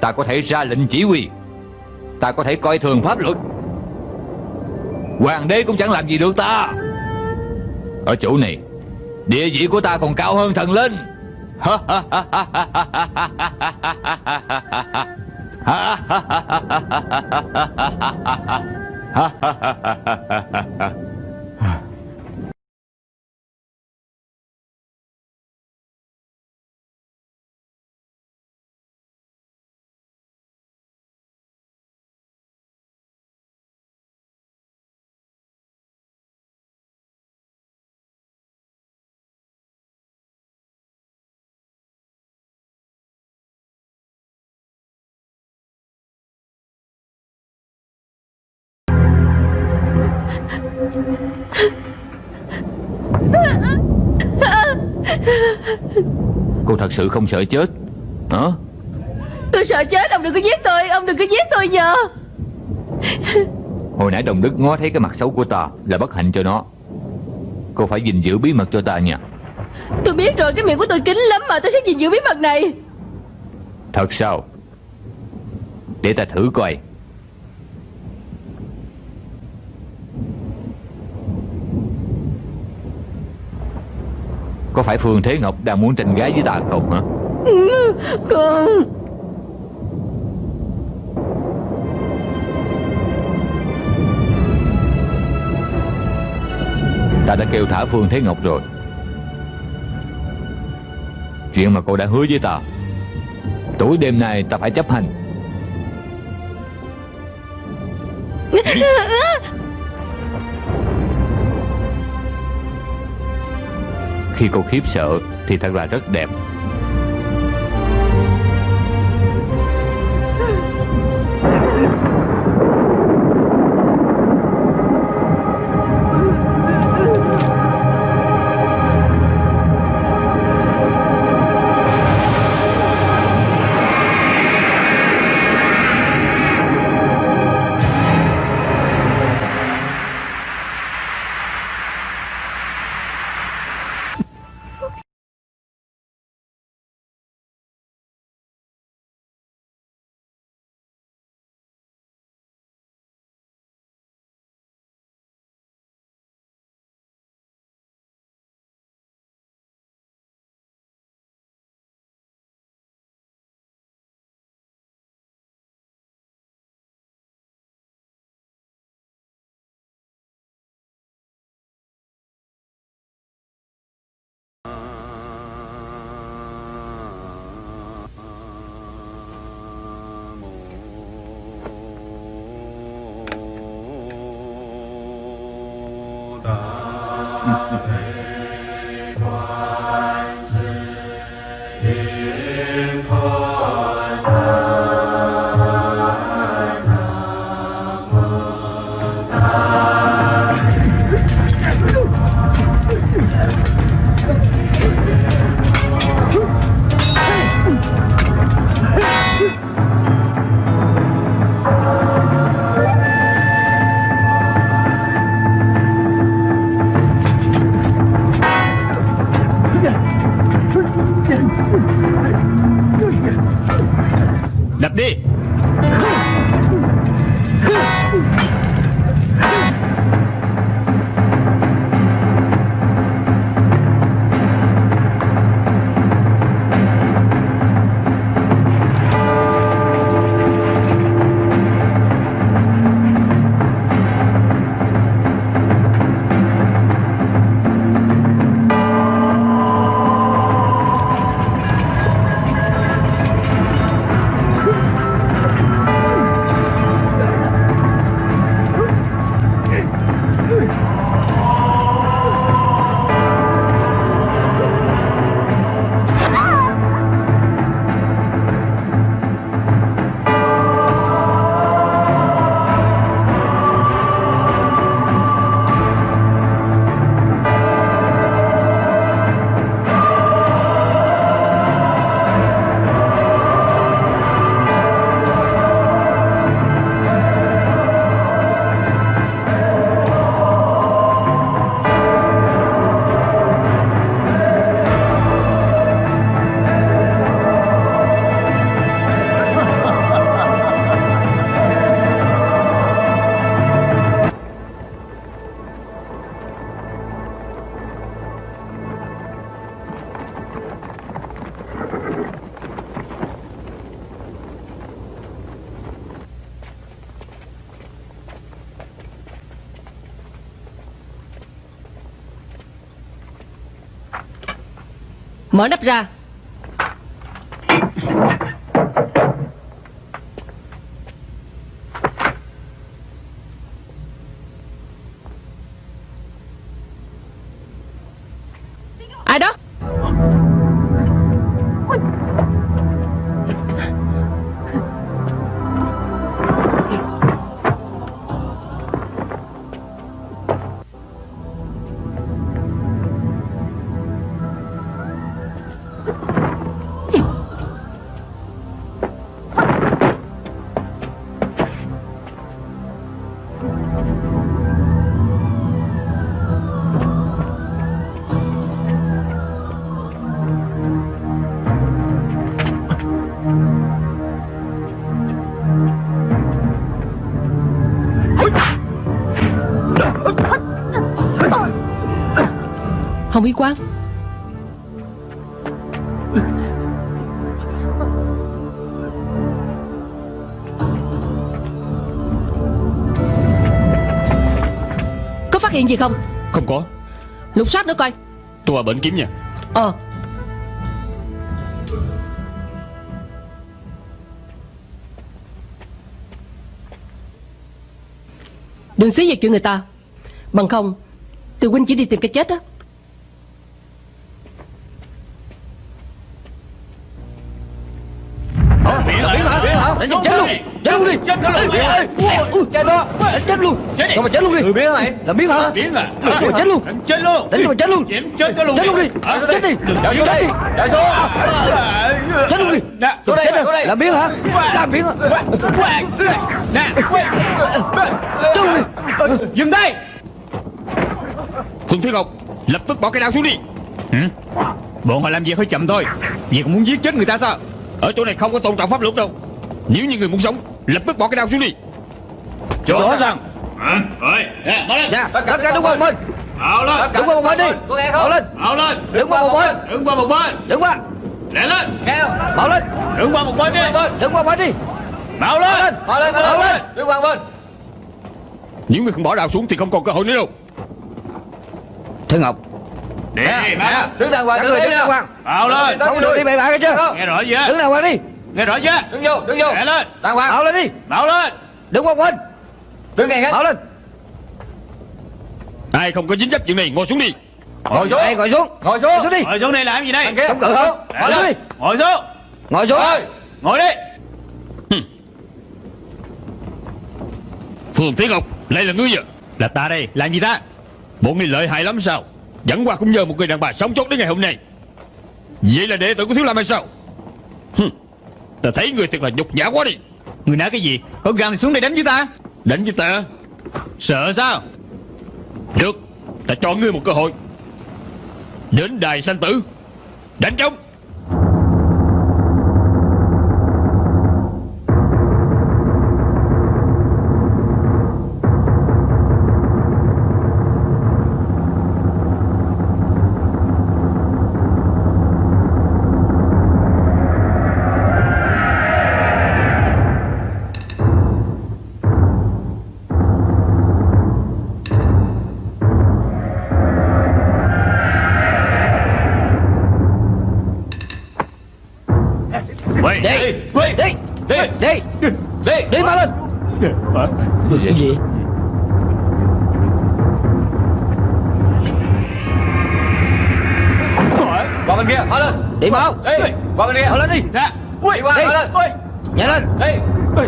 Ta có thể ra lệnh chỉ huy Ta có thể coi thường pháp luật Hoàng đế cũng chẳng làm gì được ta Ở chỗ này Địa vị của ta còn cao hơn thần linh Cô thật sự không sợ chết. Hả? Tôi sợ chết Ông đừng có giết tôi Ông đừng có giết tôi nhờ. Hồi nãy đồng đức ngó thấy cái mặt xấu của ta Là bất hạnh cho nó. Cô phải gìn giữ bí mật cho ta nha. Tôi biết rồi Cái miệng của tôi kín lắm mà Tôi sẽ gìn giữ bí mật này. Thật sao? Để ta thử coi Có phải Phương Thế Ngọc đang muốn tranh gái với ta không hả? Con Ta đã kêu thả Phương Thế Ngọc rồi. Chuyện mà cô đã hứa với ta Tối đêm nay ta phải chấp hành Khi cô khiếp sợ Thì thật là rất đẹp. Mở nắp ra. Hồng Y Quang phát hiện gì không? Không có. Lục soát nữa coi. Tôi vào bệnh kiếm nha. Ờ. Đừng xí về chuyện người ta. Bằng không Từ huynh chỉ đi tìm cái chết á Chết luôn. Đi Chết luôn Chết đó Đánh chết luôn. Không mà chết luôn đi? Người biến mày Làm biến hả? Biến à chết luôn. Đánh chết luôn. Đánh mà chết luôn. Chết nó luôn. Chết luôn đi. Chết đi. Chạy xuống đây. chạy xuống. Chết luôn đi. xuống đây Chết rồi đây Làm biến hả? Làm biến hả? Nè. Chết luôn đi. Dừng tay Phương Thiên Ngọc Lập tức bỏ cái đao xuống đi. Hử? Bọn họ làm việc hơi chậm thôi. Vì còn muốn giết chết người ta sao? Ở chỗ này không có tôn trọng pháp luật đâu. Nếu như người muốn sống Lập tức bỏ cái đao xuống đi. Chỗ đó sao? Rồi. Nè mở lên. Nha Tất cả đứng qua một bên. Bảo lên. Đứng qua một bên đi. Có nghe không lên. Bảo lên. Đứng qua một bên. Đứng qua một bên. Đứng qua. Lẹ lên. Nghe không Bảo lên. Đứng qua một bên đi. Đứng qua một bên. Đi. Bảo lên. họ lên họ lên. đứng qua bên. Nếu người không bỏ đao xuống Thì không còn cơ hội nữa đâu. Thế Ngọc. Đi đứng đàng hoàng đứng đàng hoàng. Bảo lên. Không được đi bậy bạ cái chưa? Nghe rõ chưa? Đứng đàng hoàng đi Nghe rõ chưa? Đứng vô đứng vô. Lẹ lên. Đàng hoàng. Bảo lên đi. Bảo lên. Đứng qua một bên đứng ngay hết. Bảo lên. Ai không có dính dấp chuyện này Ngồi xuống đi. Ngồi xuống. ngồi xuống. Ngồi xuống. Ngồi xuống đi. Ngồi xuống đây làm gì đây? Chống cự không Ngồi xuống. Đi. Ngồi xuống. Ngồi xuống. Ngồi đi. Phương Thiên Ngọc Lại là ngươi à? Là ta đây Làm gì ta? Bộ ngươi lợi hại lắm sao? Chẳng qua cũng nhờ một người đàn bà sống sót đến ngày hôm nay. Vậy là đệ tử của Thiếu Lâm hay sao? Hừ, Ta thấy người thật là nhục nhã quá đi. Người nói cái gì? Có gan thì xuống đây đánh với ta. Đánh với ta? Sợ sao? Được Ta cho ngươi một cơ hội. Đến đài sanh tử. Đánh trống Cái gì? Qua bên kia họ lên. Đi mau. Đi qua bên kia. Mau lên đi. Ra đi qua đi. họ lên. Nhảy lên. Đi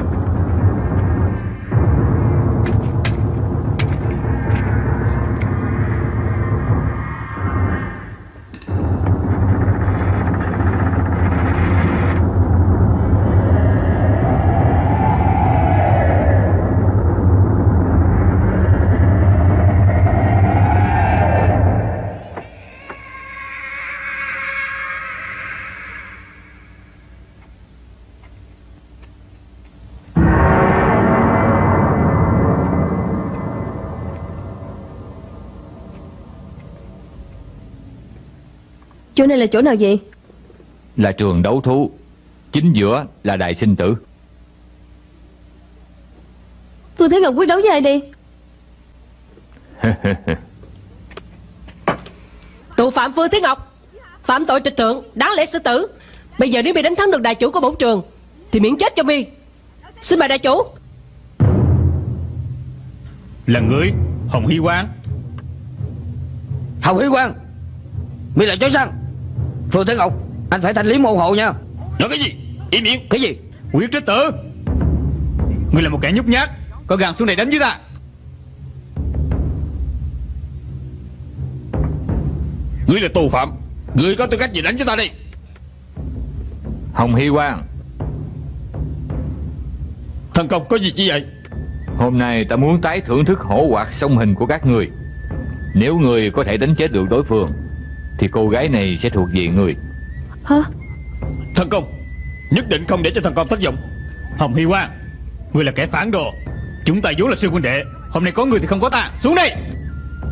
Chỗ này là chỗ nào vậy? Là trường đấu thú. Chính giữa là đài sinh tử. Phương Thế Ngọc quyết đấu với ai đi Tụ phạm Phương Thế Ngọc Phạm tội trịch thượng Đáng lẽ xử tử. Bây giờ nếu mi đánh thắng được đại chủ của bổn trường Thì miễn chết cho mi. Xin mời đại chủ. Là người Hồng Hy Quang. Hồng Hy Quang Mi là chó săn Phương Thế Ngọc Anh phải thanh lý môn hộ nha. Nói cái gì? Im miệng. Cái gì? Quyết trích tử. Ngươi là một kẻ nhút nhát Có gan xuống đây đánh với ta. Ngươi là tù phạm Ngươi có tư cách gì đánh cho ta đi Hồng Hy Quang Thần công có gì chi vậy? Hôm nay ta muốn tái thưởng thức hổ hoạt song hình của các người. Nếu người có thể đánh chết được đối phương Thì cô gái này sẽ thuộc về người. Hả? Thần công Nhất định không để cho thần công thất vọng. Hồng Hy Quang Ngươi là kẻ phản đồ. Chúng ta vốn là sư huynh đệ Hôm nay có người thì không có ta. Xuống đây!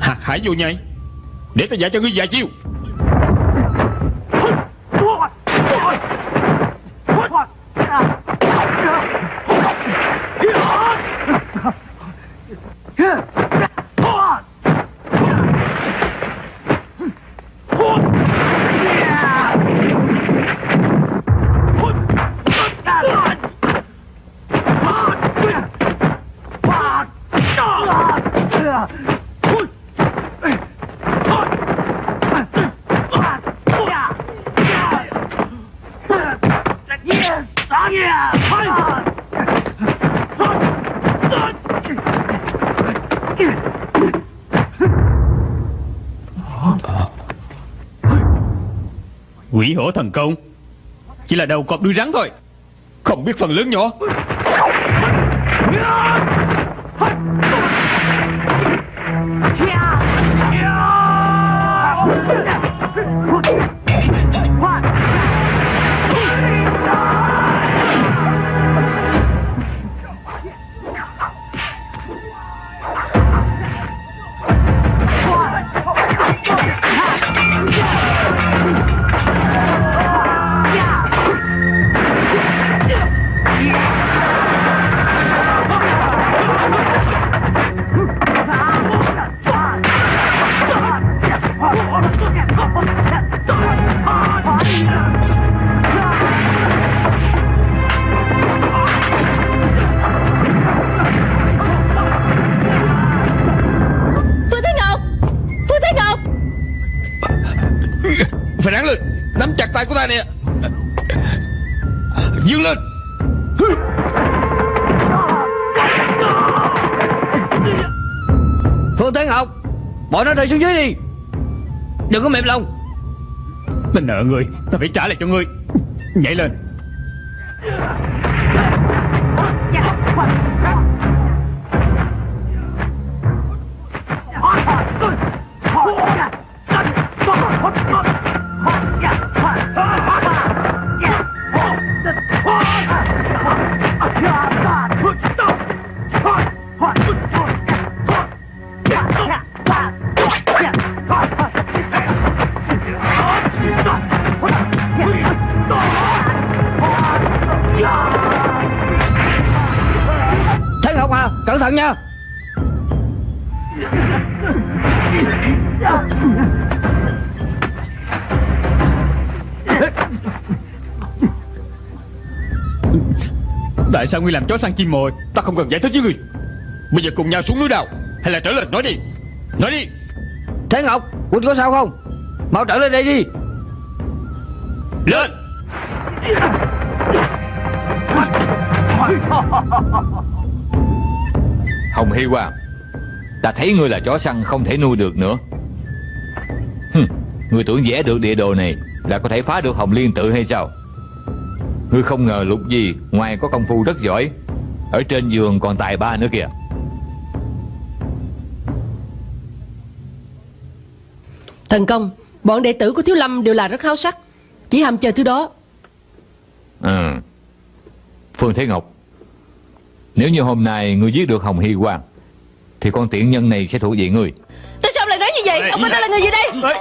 Hạt hải vô nhai Để ta dạy cho ngươi vài chiêu Quỷ thần công. Chỉ là đầu cọp đuôi rắn thôi. Không biết phần lớn nhỏ. Của ta nè. Dương lên. Phương Thế Học Bỏ nó rơi xuống dưới đi. Đừng có mềm lòng. Ta nợ người, Ta phải trả lại cho ngươi Nhảy lên. Sao ngươi làm chó săn chim mồi? Ta không cần giải thích với ngươi Bây giờ cùng nhau xuống núi đào Hay là trở lên? Nói đi. Nói đi. Thế Ngọc Quỳnh có sao không? Mau trở lên đây đi. Lên. Hồng Hy Quang Ta thấy ngươi là chó săn không thể nuôi được nữa. Hừm, Ngươi tưởng vẽ được địa đồ này Là có thể phá được Hồng Liên tự hay sao Ngươi không ngờ lục gì Ngoài có công phu rất giỏi. Ở trên giường còn tài ba nữa kìa. Thần công Bọn đệ tử của Thiếu Lâm đều là rất háo sắc. Chỉ ham chơi thứ đó. Ừ. Phương Thế Ngọc Nếu như hôm nay ngươi giết được Hồng Hy Quang Thì con tiện nhân này sẽ thuộc về ngươi. Tại sao lại nói như vậy? Ông coi ta là người gì đây? Ê,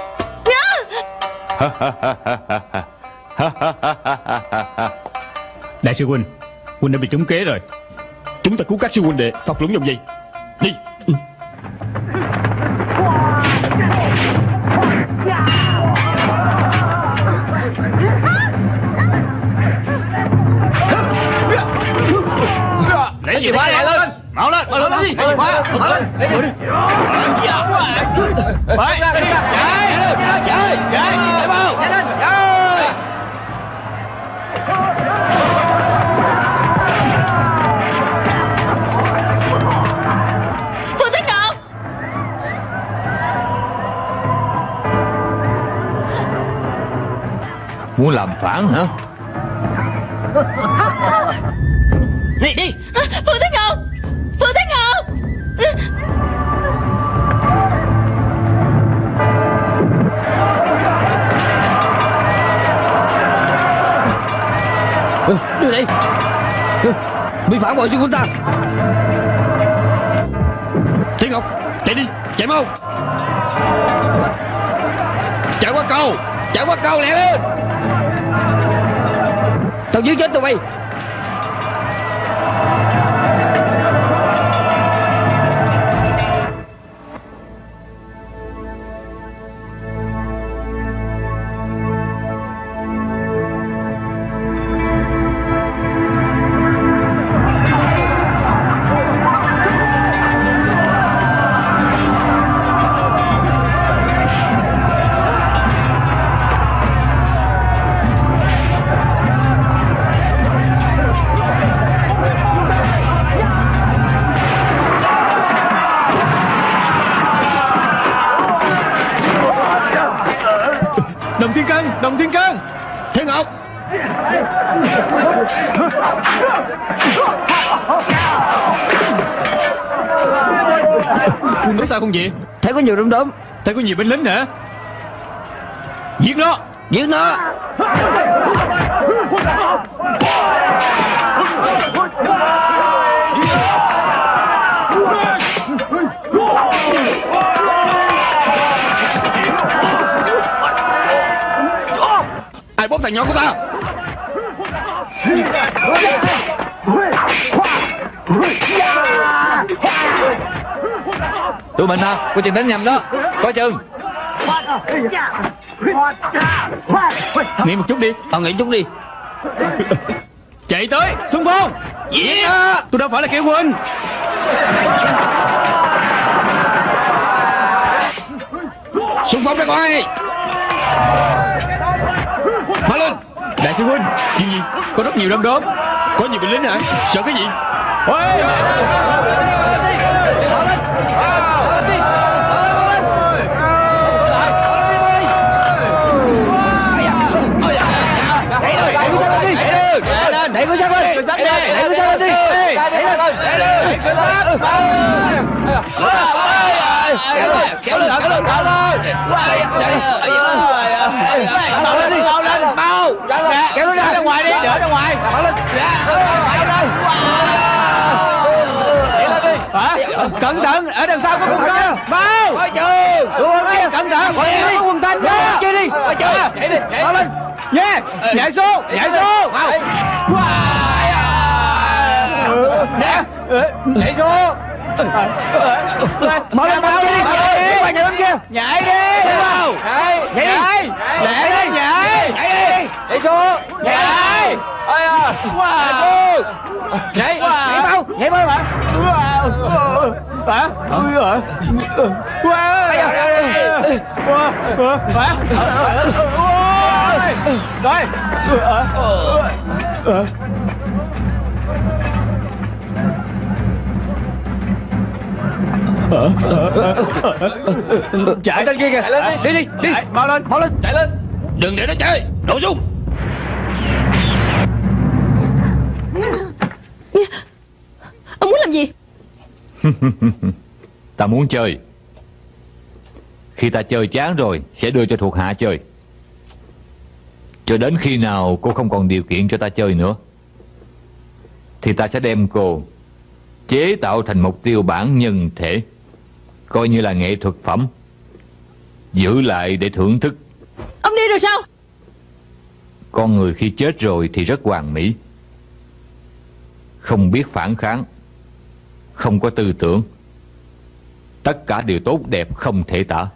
Đại sư Huynh Huynh đã bị trúng kế rồi Chúng ta cứu các sư huynh đệ Thọc lũng dòng gì Đi. Lấy gì khóa lại lên Mau lên Mau lên Lấy mau khóa Mau lên mau chìa mau Lấy mau khóa mau chìa mau Lấy mau khóa Muốn làm phản hả? Đi đi. Phương Thế Ngọc Phương Thế Ngọc Ừ, Đưa đây. Ừ, Bị phản bội xuyên quân ta. Thiên Ngọc Chạy đi Chạy mau. Chạy qua cầu Chạy qua cầu lẹ lên Tao giết chết tụi bay. Sao không vậy? Thấy có nhiều đom đóm Thấy có nhiều binh lính hả? Giết nó. Giết nó. Ai bóp thằng nhỏ của ta mình hả? Có chừng đánh nhầm đó. Có chừng. Nghỉ một chút đi. Ờ nghỉ chút đi. Chạy tới Xung phong. Yeah. Tôi đâu phải là kẻ quên. Xung phong ra ngoài Mau lên. Đại sư huynh Chuyện gì? Có rất nhiều đom đóm Có nhiều binh lính hả? Sợ cái gì? Ôi Đẩy của sát lên Đẩy của sát lên đi. Kéo lên Kéo lên Kéo lên. Mau lên đi Mau lên Mau Kéo nó ra. Ra ngoài đi Đỡ ra ngoài. Mau lên. Hả? Cẩn thận Ở đằng sau có quân thanh Quân kia Cẩn thận. Có quân thanh Qua đi Coi chừng Nhảy đi. Mau lên Yeah Nhảy xuống Nhảy xuống. Nè. Nhảy xuống. Mau lên mau đi. Nhảy đi. Nhảy kia. Nhảy đi. Nhảy Nhảy. Nhảy đi. Nhảy Nhảy đi. Nhảy xuống. Nhảy Ôi à. Wow. Nhảy Nhảy mau Nhảy mau bạn Hả Ui à Wow Wow Hả Rồi Chạy lên kia kìa Đi đi đi Mau lên Mau lên Chạy lên Đừng để nó chơi Nổ súng Ông muốn làm gì Ta muốn chơi. Khi ta chơi chán rồi Sẽ đưa cho thuộc hạ chơi. Cho đến khi nào cô không còn điều kiện cho ta chơi nữa Thì ta sẽ đem cô Chế tạo thành một tiêu bản nhân thể Coi như là nghệ thuật phẩm Giữ lại để thưởng thức. Ông đi rồi sao? Con người khi chết rồi thì rất hoàn mỹ Không biết phản kháng Không có tư tưởng Tất cả đều tốt đẹp không thể tả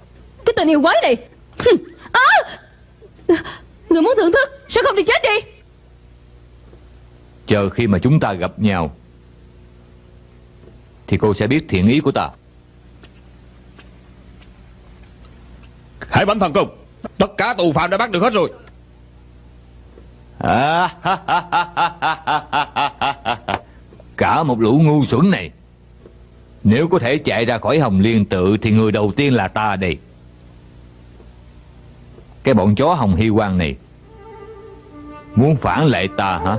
Cái tình yêu quái này à! Người muốn thưởng thức Sao không đi chết đi Chờ khi mà chúng ta gặp nhau Thì cô sẽ biết thiện ý của ta Hãy bấm thần công Tất cả tù phạm đã bắt được hết rồi à, Cả một lũ ngu xuẩn này Nếu có thể chạy ra khỏi Hồng Liên tự Thì người đầu tiên là ta đây Cái bọn chó Hồng Hy Quang này Muốn phản lại ta hả?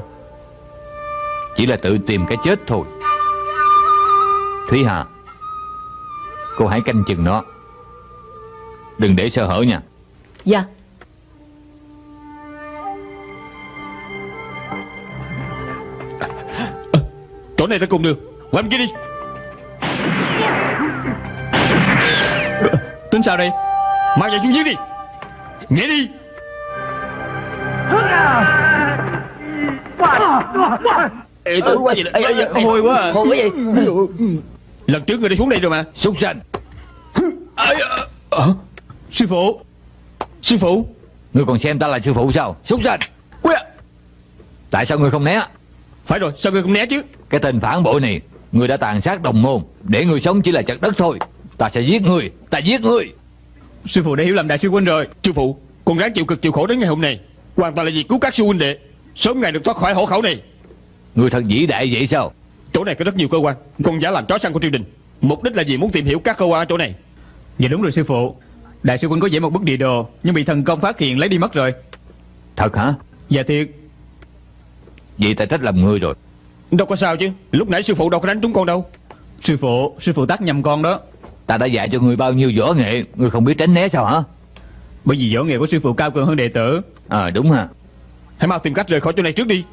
Chỉ là tự tìm cái chết thôi. Thúy Hà Cô hãy canh chừng nó. Đừng để sơ hở nha. Dạ. Chỗ này ta cùng đường Qua bên kia đi Tính sao đây Mang giày xuống dưới đi. Nhảy đi. Ê, tôi quá gì đây Hôi quá à. Hôi cái gì Lần trước người đã xuống đây rồi mà. Súc sanh Sư phụ. Sư phụ. Ngươi còn xem ta là sư phụ sao? Súc sanh Tại sao ngươi không né? Phải rồi sao người không né chứ? Cái tên phản bội này Ngươi đã tàn sát đồng môn. Để ngươi sống chỉ là chặt đất thôi Ta sẽ giết ngươi Ta giết ngươi. Sư phụ đã hiểu lầm đại sư huynh rồi. Sư phụ Con ráng chịu cực chịu khổ đến ngày hôm nay. Hoàn toàn là vì cứu các sư huynh đệ. Sớm ngày được thoát khỏi hổ khẩu này. Ngươi thật vĩ đại vậy sao? Chỗ này có rất nhiều cơ quan. Con giả làm chó săn của triều đình. Mục đích là gì muốn tìm hiểu các cơ quan ở chỗ này. Dạ đúng rồi sư phụ. Đại sư huynh có vẽ một bức địa đồ Nhưng bị thần công phát hiện lấy đi mất rồi. Thật hả? Dạ thiệt. Vậy ta trách lầm ngươi rồi. Đâu có sao chứ. Lúc nãy sư phụ đâu có đánh trúng con đâu. Sư phụ Sư phụ tắt nhầm con đó Ta đã dạy cho ngươi bao nhiêu võ nghệ Ngươi không biết tránh né sao hả? Bởi vì võ nghệ của sư phụ cao cường hơn đệ tử. Ờ đúng hả Hãy mau tìm cách rời khỏi chỗ này trước đi.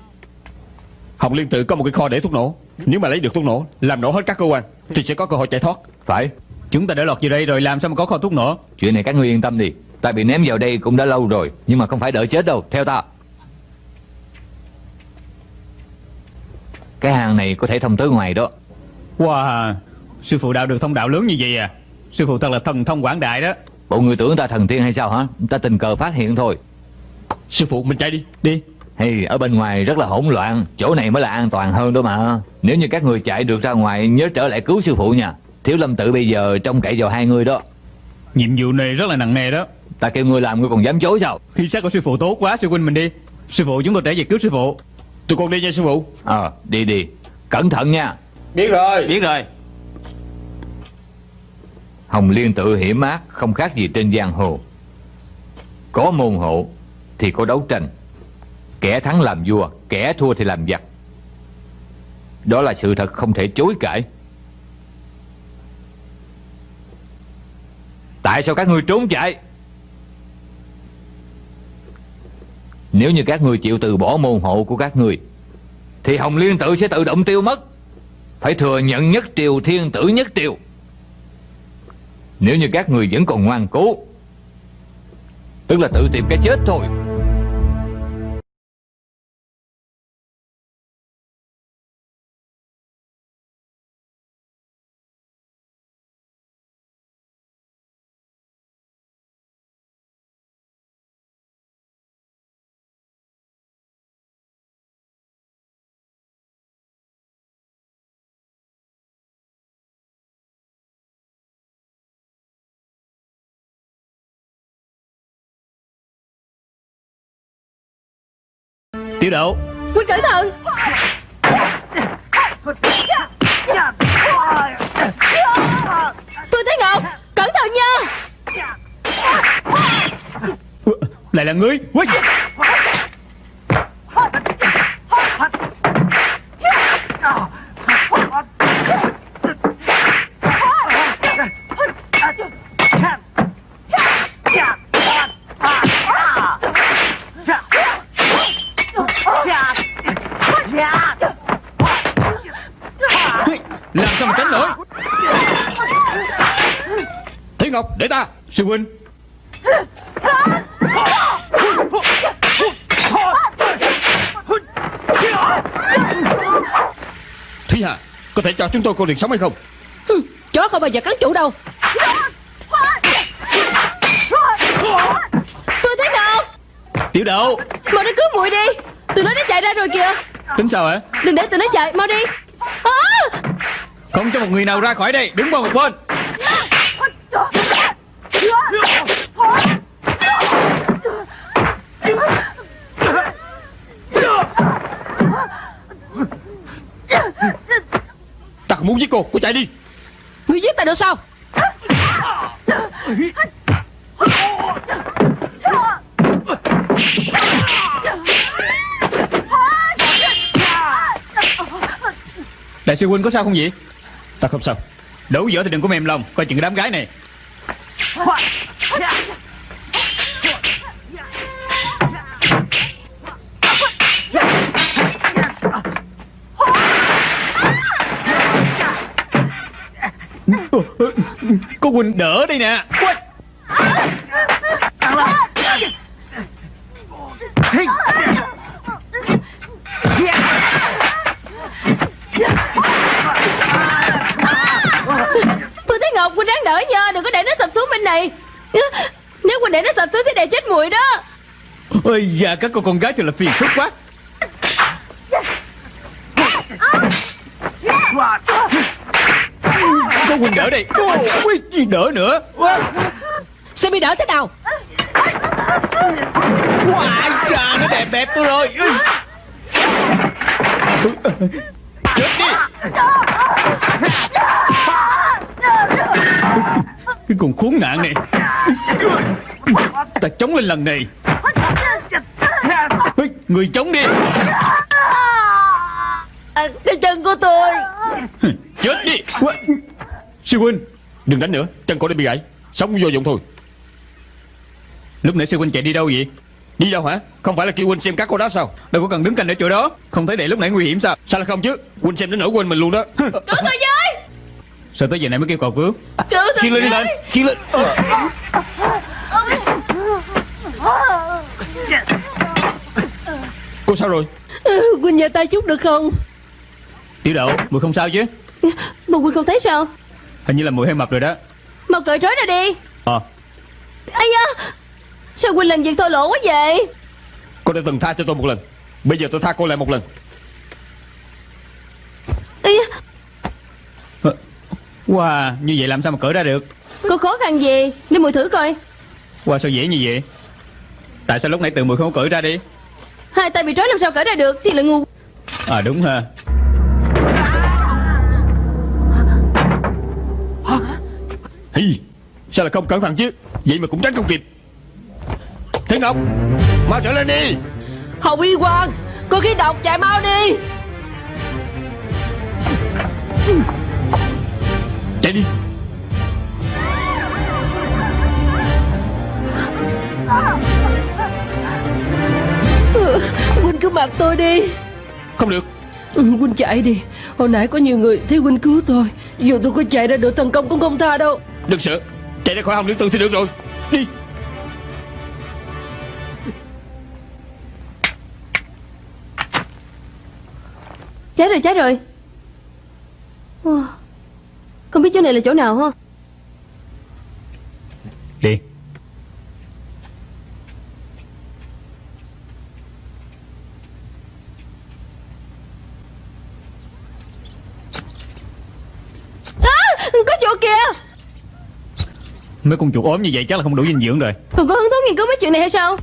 Hồng Liên tự có một cái kho để thuốc nổ. Nếu mà lấy được thuốc nổ Làm nổ hết các cơ quan Thì sẽ có cơ hội chạy thoát. Phải. Chúng ta đã lọt vào đây rồi làm sao mà có kho thuốc nổ? Chuyện này các ngươi yên tâm đi. Ta bị ném vào đây cũng đã lâu rồi Nhưng mà không phải đợi chết đâu. Theo ta. Cái hang này có thể thông tới ngoài đó. Wow Sư phụ đạo được thông đạo lớn như vậy à? Sư phụ thật là thần thông quảng đại đó. Bộ người tưởng ta thần tiên hay sao hả? Ta tình cờ phát hiện thôi. Sư phụ mình chạy đi Đi. Hey, ở bên ngoài rất là hỗn loạn Chỗ này mới là an toàn hơn đó mà. Nếu như các người chạy được ra ngoài Nhớ trở lại cứu sư phụ nha. Thiếu lâm tự bây giờ trông cậy vào hai người đó. Nhiệm vụ này rất là nặng nề đó. Ta kêu ngươi làm ngươi còn dám chối sao? Khi xác của sư phụ tốt quá sư huynh mình đi. Sư phụ chúng tôi trở về cứu sư phụ. Tụi con đi nha sư phụ. Ờ đi đi. Cẩn thận nha. Biết rồi. Biết rồi Hồng Liên tự hiểm ác, Không khác gì trên giang hồ. Có môn hộ Thì có đấu tranh. Kẻ thắng làm vua, Kẻ thua thì làm giặc. Đó là sự thật không thể chối cãi. Tại sao các ngươi trốn chạy? Nếu như các ngươi chịu từ bỏ môn hộ của các ngươi, Thì Hồng Liên tự sẽ tự động tiêu mất. Phải thừa nhận nhất triều, thiên tử nhất triều. Nếu như các người vẫn còn ngoan cố, Tức là tự tìm cái chết thôi. Tiểu độ Huynh cẩn thận. Tôi thấy Ngọc Cẩn thận nha. Lại là ngươi. Ui! Làm sao mà tránh nổi? Thế Ngọc để ta. Sư huynh. Thúy Hà Có thể cho chúng tôi con đường sống hay không? Hừ, Chó không bao giờ cắn chủ đâu. Tôi thấy Ngọc Tiểu độ Mau đi cứu muội đi. Tụi nó đã chạy ra rồi kìa. Tính sao hả? Đừng để tụi nó chạy Mau đi. À! Không cho một người nào ra khỏi đây. Đứng qua một bên. Ta không muốn giết cô. Cô chạy đi. Ngươi giết ta được sao? Đại sư huynh có sao không vậy Ta không sao. Đấu võ thì đừng có mềm lòng. Coi chừng cái đám gái này. Cô Quỳnh đỡ đây nè. Quay. Huynh đáng đỡ nha Đừng có để nó sập xuống bên này. Nếu Huynh để nó sập xuống sẽ đè chết muội đó. Ôi da các cô con gái thật là phiền phức quá. Có huynh đỡ đây. Ô, Ui, gì đỡ nữa. Ôi, Sẽ bị đỡ thế nào? Wow, trà nó đẹp đẹp tôi rồi. Chết đi Cái con khốn nạn này. Ta chống lên lần này. Người chống đi. Cái chân của tôi. Chết đi. Sư huynh Đừng đánh nữa. Chân cô đã bị gãy. Sống vô dụng thôi. Lúc nãy sư huynh chạy đi đâu vậy? Đi đâu hả? Không phải là kêu huynh xem các cô đó sao? Đâu có cần đứng canh ở chỗ đó. Không thấy để lúc nãy nguy hiểm sao? Sao là không chứ? Huynh xem đến nỗi quên mình luôn đó. Cứu tôi với Sao tới giờ này mới kêu cầu cứu Cứu tôi Chiên lên Chiên lên Cô sao rồi? Ừ, Huynh nhờ tay chút được không? Tiểu đậu Mùi không sao chứ? Mà Huynh không thấy sao? Hình như là mùi hơi mập rồi đó. Mau cởi trói ra đi. Ờ. Ây da Sao Huynh làm việc thô lỗ quá vậy? Cô đã từng tha cho tôi một lần Bây giờ tôi tha cô lại một lần. Ây da Wow Như vậy làm sao mà cởi ra được? Có khó khăn gì? Để mùi thử coi. Wow sao dễ như vậy? Tại sao lúc nãy tự mùi không cởi ra đi? Hai tay bị trói làm sao cởi ra được? Thì là ngu. À đúng ha. Hi, Sao là không cẩn thận chứ? Vậy mà cũng tránh không kịp. Thế Ngọc Mau trở lên đi. Hồng Y Quang Có khí độc chạy mau đi Chạy đi Huynh cứ mặc tôi đi. Không được. Ừ, Huynh chạy đi. Hồi nãy có nhiều người thấy Huynh cứu tôi. Dù tôi có chạy ra được thần công cũng không tha đâu. Đừng sợ Chạy ra khỏi hồng liên tư thì được rồi. Đi. Chết rồi chết rồi. Wow. Không biết chỗ này là chỗ nào ha Đi. À, Có chỗ kìa. Mấy con chuột ốm như vậy chắc là không đủ dinh dưỡng rồi. Còn có hứng thú nghiên cứu mấy chuyện này hay sao?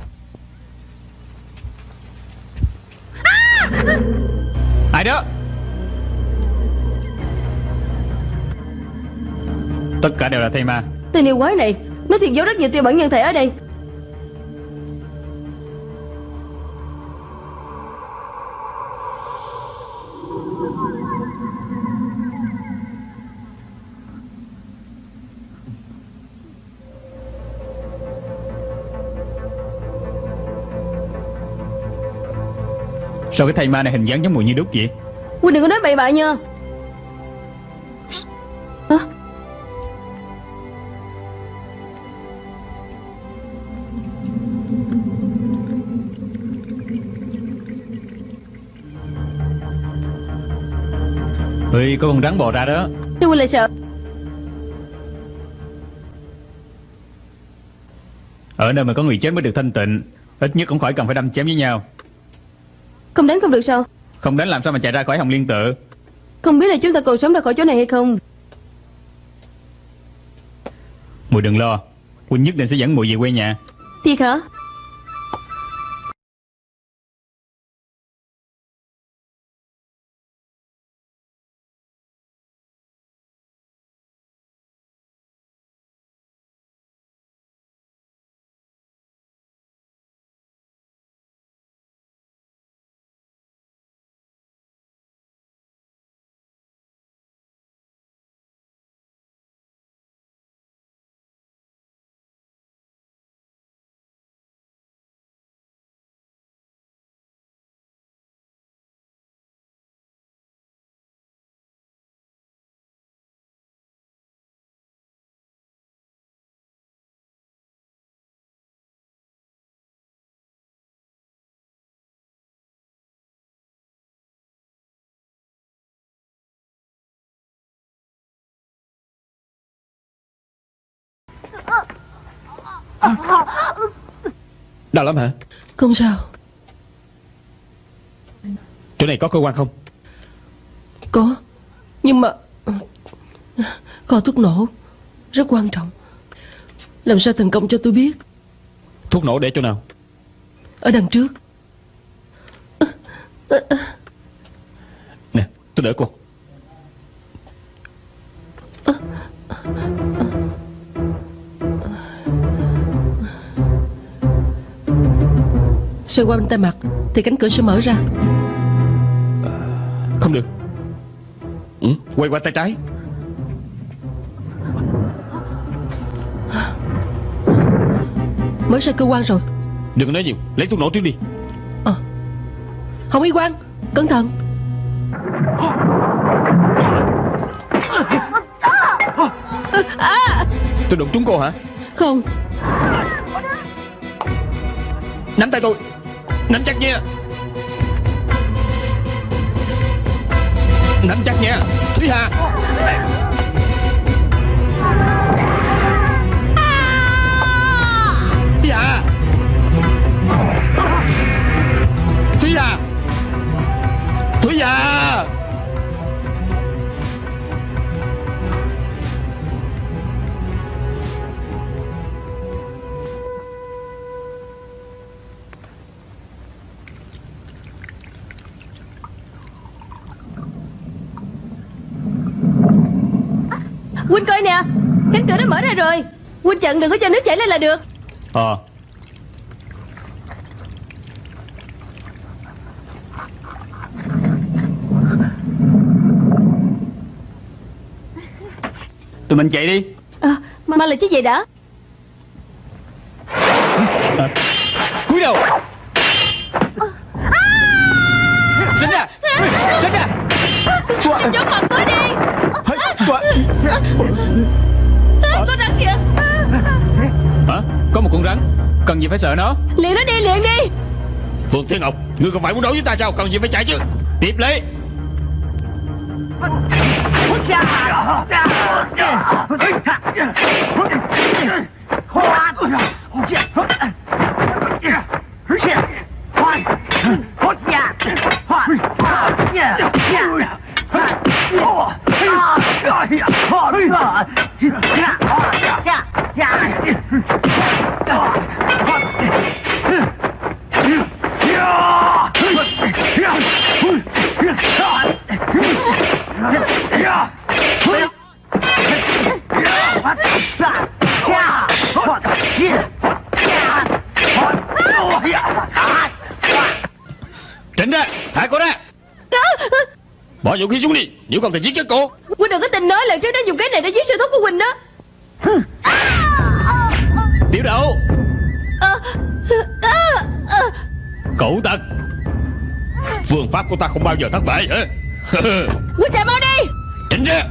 Ai đó Tất cả đều là thây ma. Tên yêu quái này Nó thiệt giấu rất nhiều tiêu bản nhân thể ở đây. Sao cái thây ma này hình dáng giống mùi như đúc vậy? Huynh đừng có nói bậy bạ nha Ơi có con rắn bò ra đó. Huynh lại sợ. Ở nơi mà có người chết mới được thanh tịnh Ít nhất cũng khỏi cần phải đâm chém với nhau. Không đánh không được sao? Không đánh làm sao mà chạy ra khỏi hồng liên tự? Không biết là chúng ta còn sống ra khỏi chỗ này hay không? Mùi đừng lo Huynh nhất định sẽ dẫn mùi về quê nhà. Thiệt hả Đau lắm hả? Không sao. Chỗ này có cơ quan không? Có Nhưng mà Kho thuốc nổ Rất quan trọng. Làm sao thành công cho tôi biết? Thuốc nổ để chỗ nào? Ở đằng trước. Nè tôi đỡ cô Xoay qua bên tay mặt Thì cánh cửa sẽ mở ra. Không được. Ừ, Quay qua tay trái. Mở ra cơ quan rồi. Đừng nói nhiều Lấy thuốc nổ trước đi. Hồng Y Quang Cẩn thận. Tôi đụng trúng cô hả? Không. Nắm tay tôi Nắm chắc nha. Nắm chắc nha. Thúy Hà. Cánh cửa đã mở ra rồi. Huynh chặn đừng có cho nước chảy lên là được. Ờ. Tụi mình chạy đi. À, Mà là chiếc giày đã sợ nó. Liền nó đi liền đi. Phương Thiên Ngọc Ngươi không phải muốn đấu với ta sao? Cần gì phải chạy chứ? Tiếp lấy. Tránh vũ khí xuống đi Nếu không thì giết chết cô. Huynh đừng có tin nói lần trước nó dùng cái này để giết sư thúc của Huynh đó. Tiểu đậu. Cậu tật Phương pháp của ta không bao giờ thất bại hả? Huynh chạy mau đi. Tránh ra.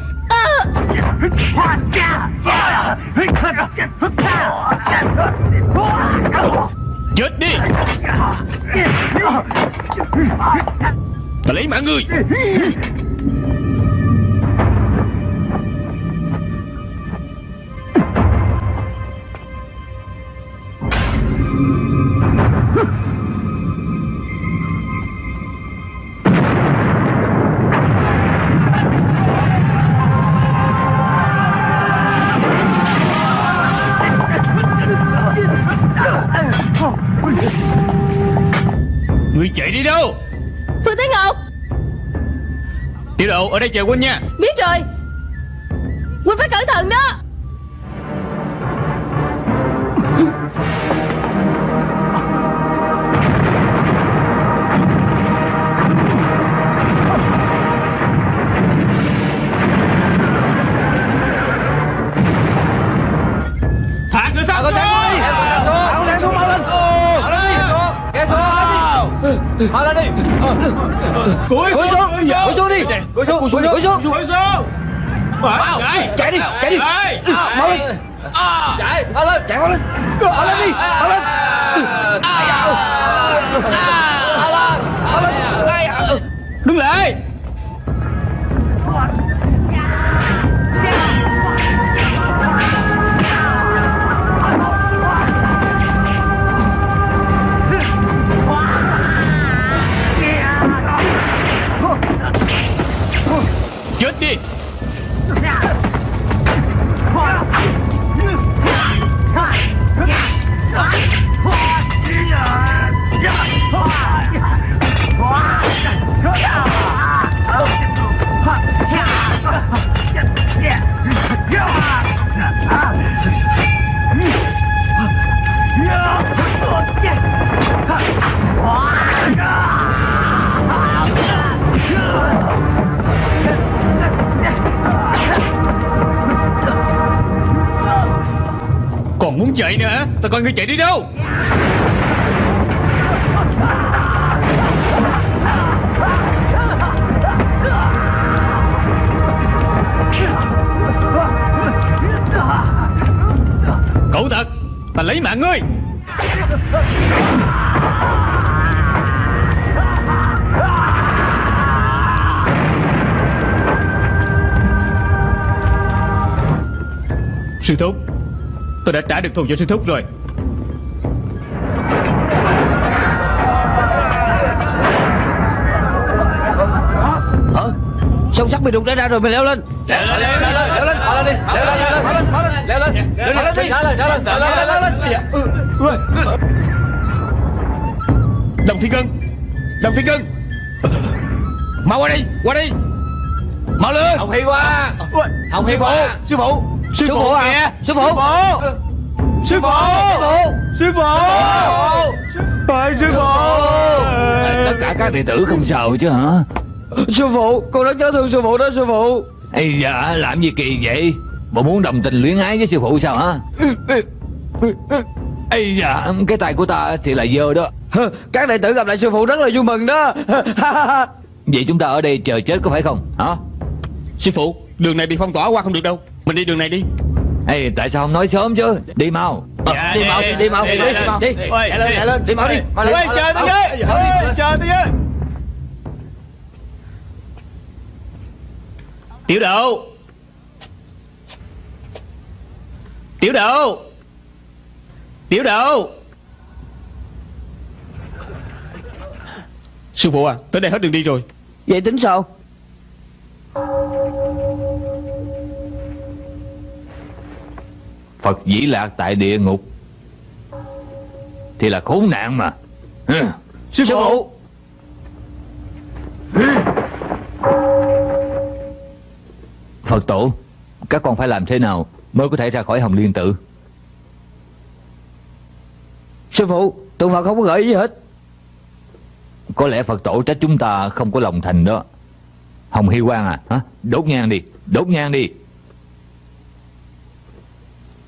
Chết đi Ta lấy mạng ngươi. Ở đây chờ huynh nha. Biết rồi. Huynh phải cẩn thận đó. Mau lên đi. Ờ. Cúi xuống. Cúi xuống đi. Cúi xuống Cúi xuống Cúi xuống. Cúi xuống. Chạy đi Chạy đi. Chạy Mau lên. Chạy Mau lên. Chạy mau lên. Mau lên đi Mau lên. Mau lên Mau lên. Đứng lại chạy nữa hả Tao coi ngươi chạy đi đâu. Cậu thật Ta lấy mạng ngươi. Sư thúc Tôi đã trả được thù cho sư thúc rồi Hả Sông sắt bị đục đã ra rồi mày leo lên Leo lên leo lên leo lên Mau lên đi Leo lên leo lên Leo lên Leo lên đi Leo lên leo lên leo lên leo lên Đồng Thiên Cân Đồng Thiên Cân Mau qua đây Qua đây Mau lên Hồng Hi qua Hồng Hi Sư phụ Sư phụ Sư phụ à Sư phụ Sư phụ Sư phụ sư phụ Tất cả các đệ tử không sao chứ hả? Sư phụ Con rất nhớ thương sư phụ đó sư phụ. Ây dạ làm gì kỳ vậy? Bộ muốn đồng tình luyến ái với sư phụ sao hả? Ây dạ Cái tay của ta thì là dơ đó. Các đệ tử gặp lại sư phụ rất là vui mừng đó. Vậy chúng ta ở đây chờ chết có phải không? Hả? Sư phụ Đường này bị phong tỏa qua không được đâu. Mình đi đường này đi Ê, tại sao không nói sớm chứ? Đi mau. Ờ, Đi mau đi mau đi đi, đi đi. đi Ôi, lên chạy lên đi mau đi mau lên chờ tôi với chờ tôi với. Tiểu độ Tiểu độ Tiểu độ Sư phụ à Tới đây hết đường đi rồi. Vậy tính sao Phật dĩ lạc tại địa ngục. Thì là khốn nạn mà. Ừ. Sư phụ. Phật tổ Các con phải làm thế nào Mới có thể ra khỏi hồng liên tự Sư phụ Tượng Phật không có gợi ý gì hết. Có lẽ Phật tổ trách chúng ta không có lòng thành đó. Hồng Hy Quang à hả? Đốt nhang đi Đốt nhang đi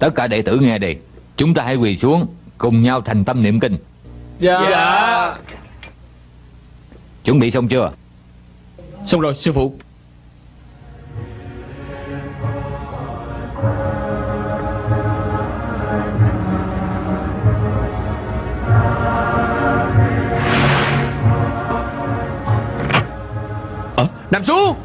Tất cả đệ tử nghe đây Chúng ta hãy quỳ xuống Cùng nhau thành tâm niệm kinh. Dạ. Chuẩn bị xong chưa? Xong rồi sư phụ. Ờ, nằm xuống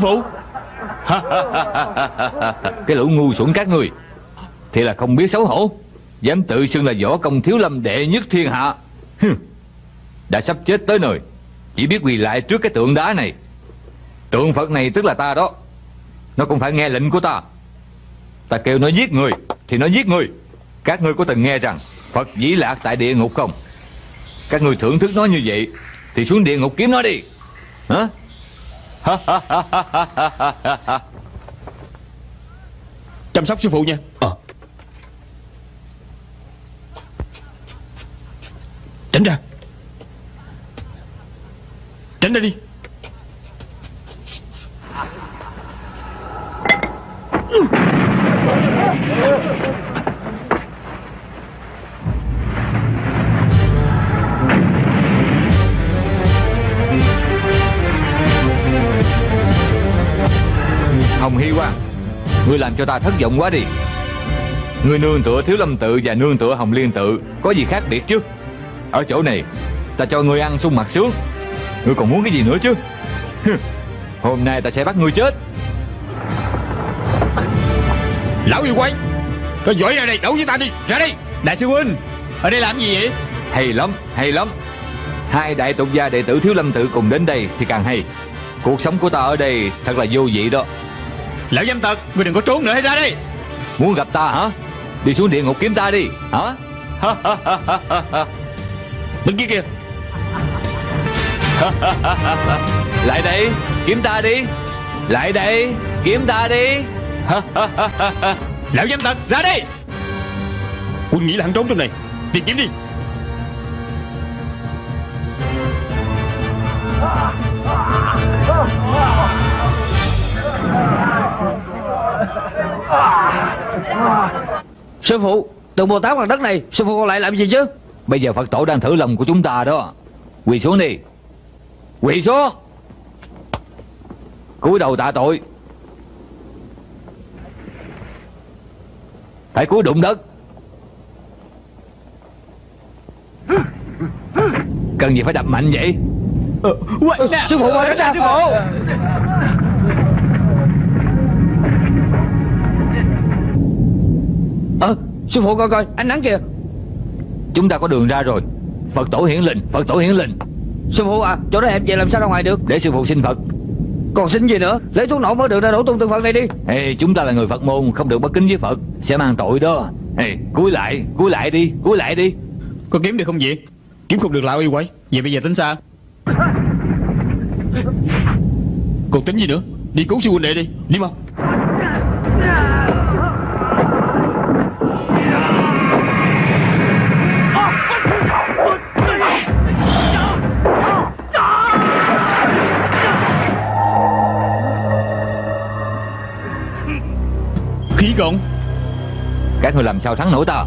phụ. Cái lũ ngu xuẩn các người Thì là không biết xấu hổ. Dám tự xưng là võ công thiếu lâm đệ nhất thiên hạ. Đã sắp chết tới nơi. Chỉ biết quỳ lại trước cái tượng đá này. Tượng Phật này tức là ta đó. Nó cũng phải nghe lệnh của ta. Ta kêu nó giết người, Thì nó giết người. Các ngươi có từng nghe rằng Phật dĩ lạc tại địa ngục không? Các ngươi thưởng thức nó như vậy, Thì xuống địa ngục kiếm nó đi. Hả? Chăm sóc sư phụ nha. Ờ. Tránh ra. Tránh ra đi Hồng Hy Quang Ngươi làm cho ta thất vọng quá đi. Ngươi nương tựa Thiếu Lâm Tự và nương tựa Hồng Liên Tự Có gì khác biệt chứ? Ở chỗ này Ta cho ngươi ăn sung mặt sướng. Ngươi còn muốn cái gì nữa chứ? Hôm nay ta sẽ bắt ngươi chết. Lão yêu quái Có giỏi ra đây đấu với ta đi Ra đây. Đại sư huynh Ở đây làm gì vậy? Hay lắm, hay lắm. Hai đại tục gia đệ tử Thiếu Lâm Tự cùng đến đây Thì càng hay. Cuộc sống của ta ở đây thật là vô vị đó Lão dâm tật Ngươi đừng có trốn nữa hãy ra đây Muốn gặp ta hả? Đi xuống địa ngục kiếm ta đi Hả? Bên kia. Kìa Lại đây Kiếm ta đi. Lại đây Kiếm ta đi. Lão dâm tật ra đây Quân nghĩ là hắn trốn trong này Tìm kiếm đi Sư phụ Tượng Bồ Tát bằng đất này Sư phụ còn lại làm gì chứ? Bây giờ Phật tổ đang thử lòng của chúng ta đó. Quỳ xuống đi. Quỳ xuống. Cúi đầu tạ tội. Phải cúi đụng đất. Cần gì phải đập mạnh vậy? Sư phụ ra Sư phụ Ờ Sư phụ coi coi Ánh nắng kìa. Chúng ta có đường ra rồi. Phật tổ hiển linh Phật tổ hiển linh. Sư phụ à Chỗ đó hẹp vậy làm sao ra ngoài được? Để sư phụ xin Phật. Còn xin gì nữa? Lấy thuốc nổ mới được ra đổ tung tượng Phật này đi. Ê, chúng ta là người Phật môn Không được bất kính với Phật Sẽ mang tội đó. Ê, cúi lại Cúi lại đi Cúi lại đi. Có kiếm được không vậy? Kiếm không được lão yêu quái. Vậy bây giờ tính sao? Còn tính gì nữa? Đi cứu sư huynh đệ đi Đi mau Cộng Các người làm sao thắng nổi ta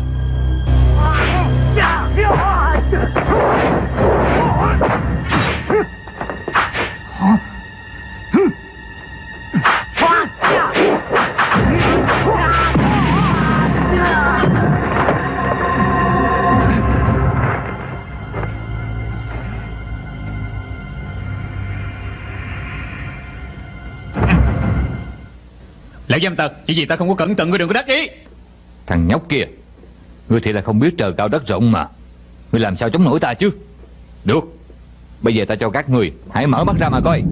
Lão dâm tật Chỉ vì ta không có cẩn thận Ngươi đừng có đắc ý. Thằng nhóc kia Ngươi thì là không biết trời cao đất rộng mà. Ngươi làm sao chống nổi ta chứ? Được Bây giờ ta cho các người Hãy mở mắt ra mà coi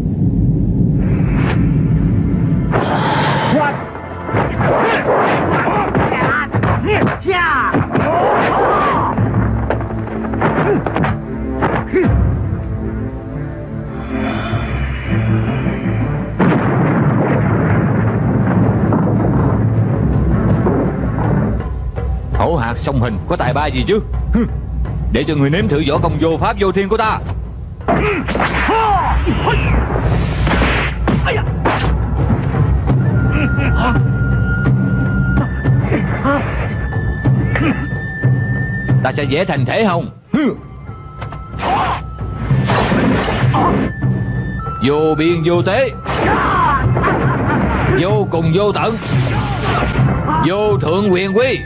Hổ hạt song hình Có tài ba gì chứ? Để cho người nếm thử võ công vô pháp vô thiên của ta. Ta sẽ dễ thành thể hồng. Vô biên vô tế. Vô cùng vô tận. Vô thượng quyền quy.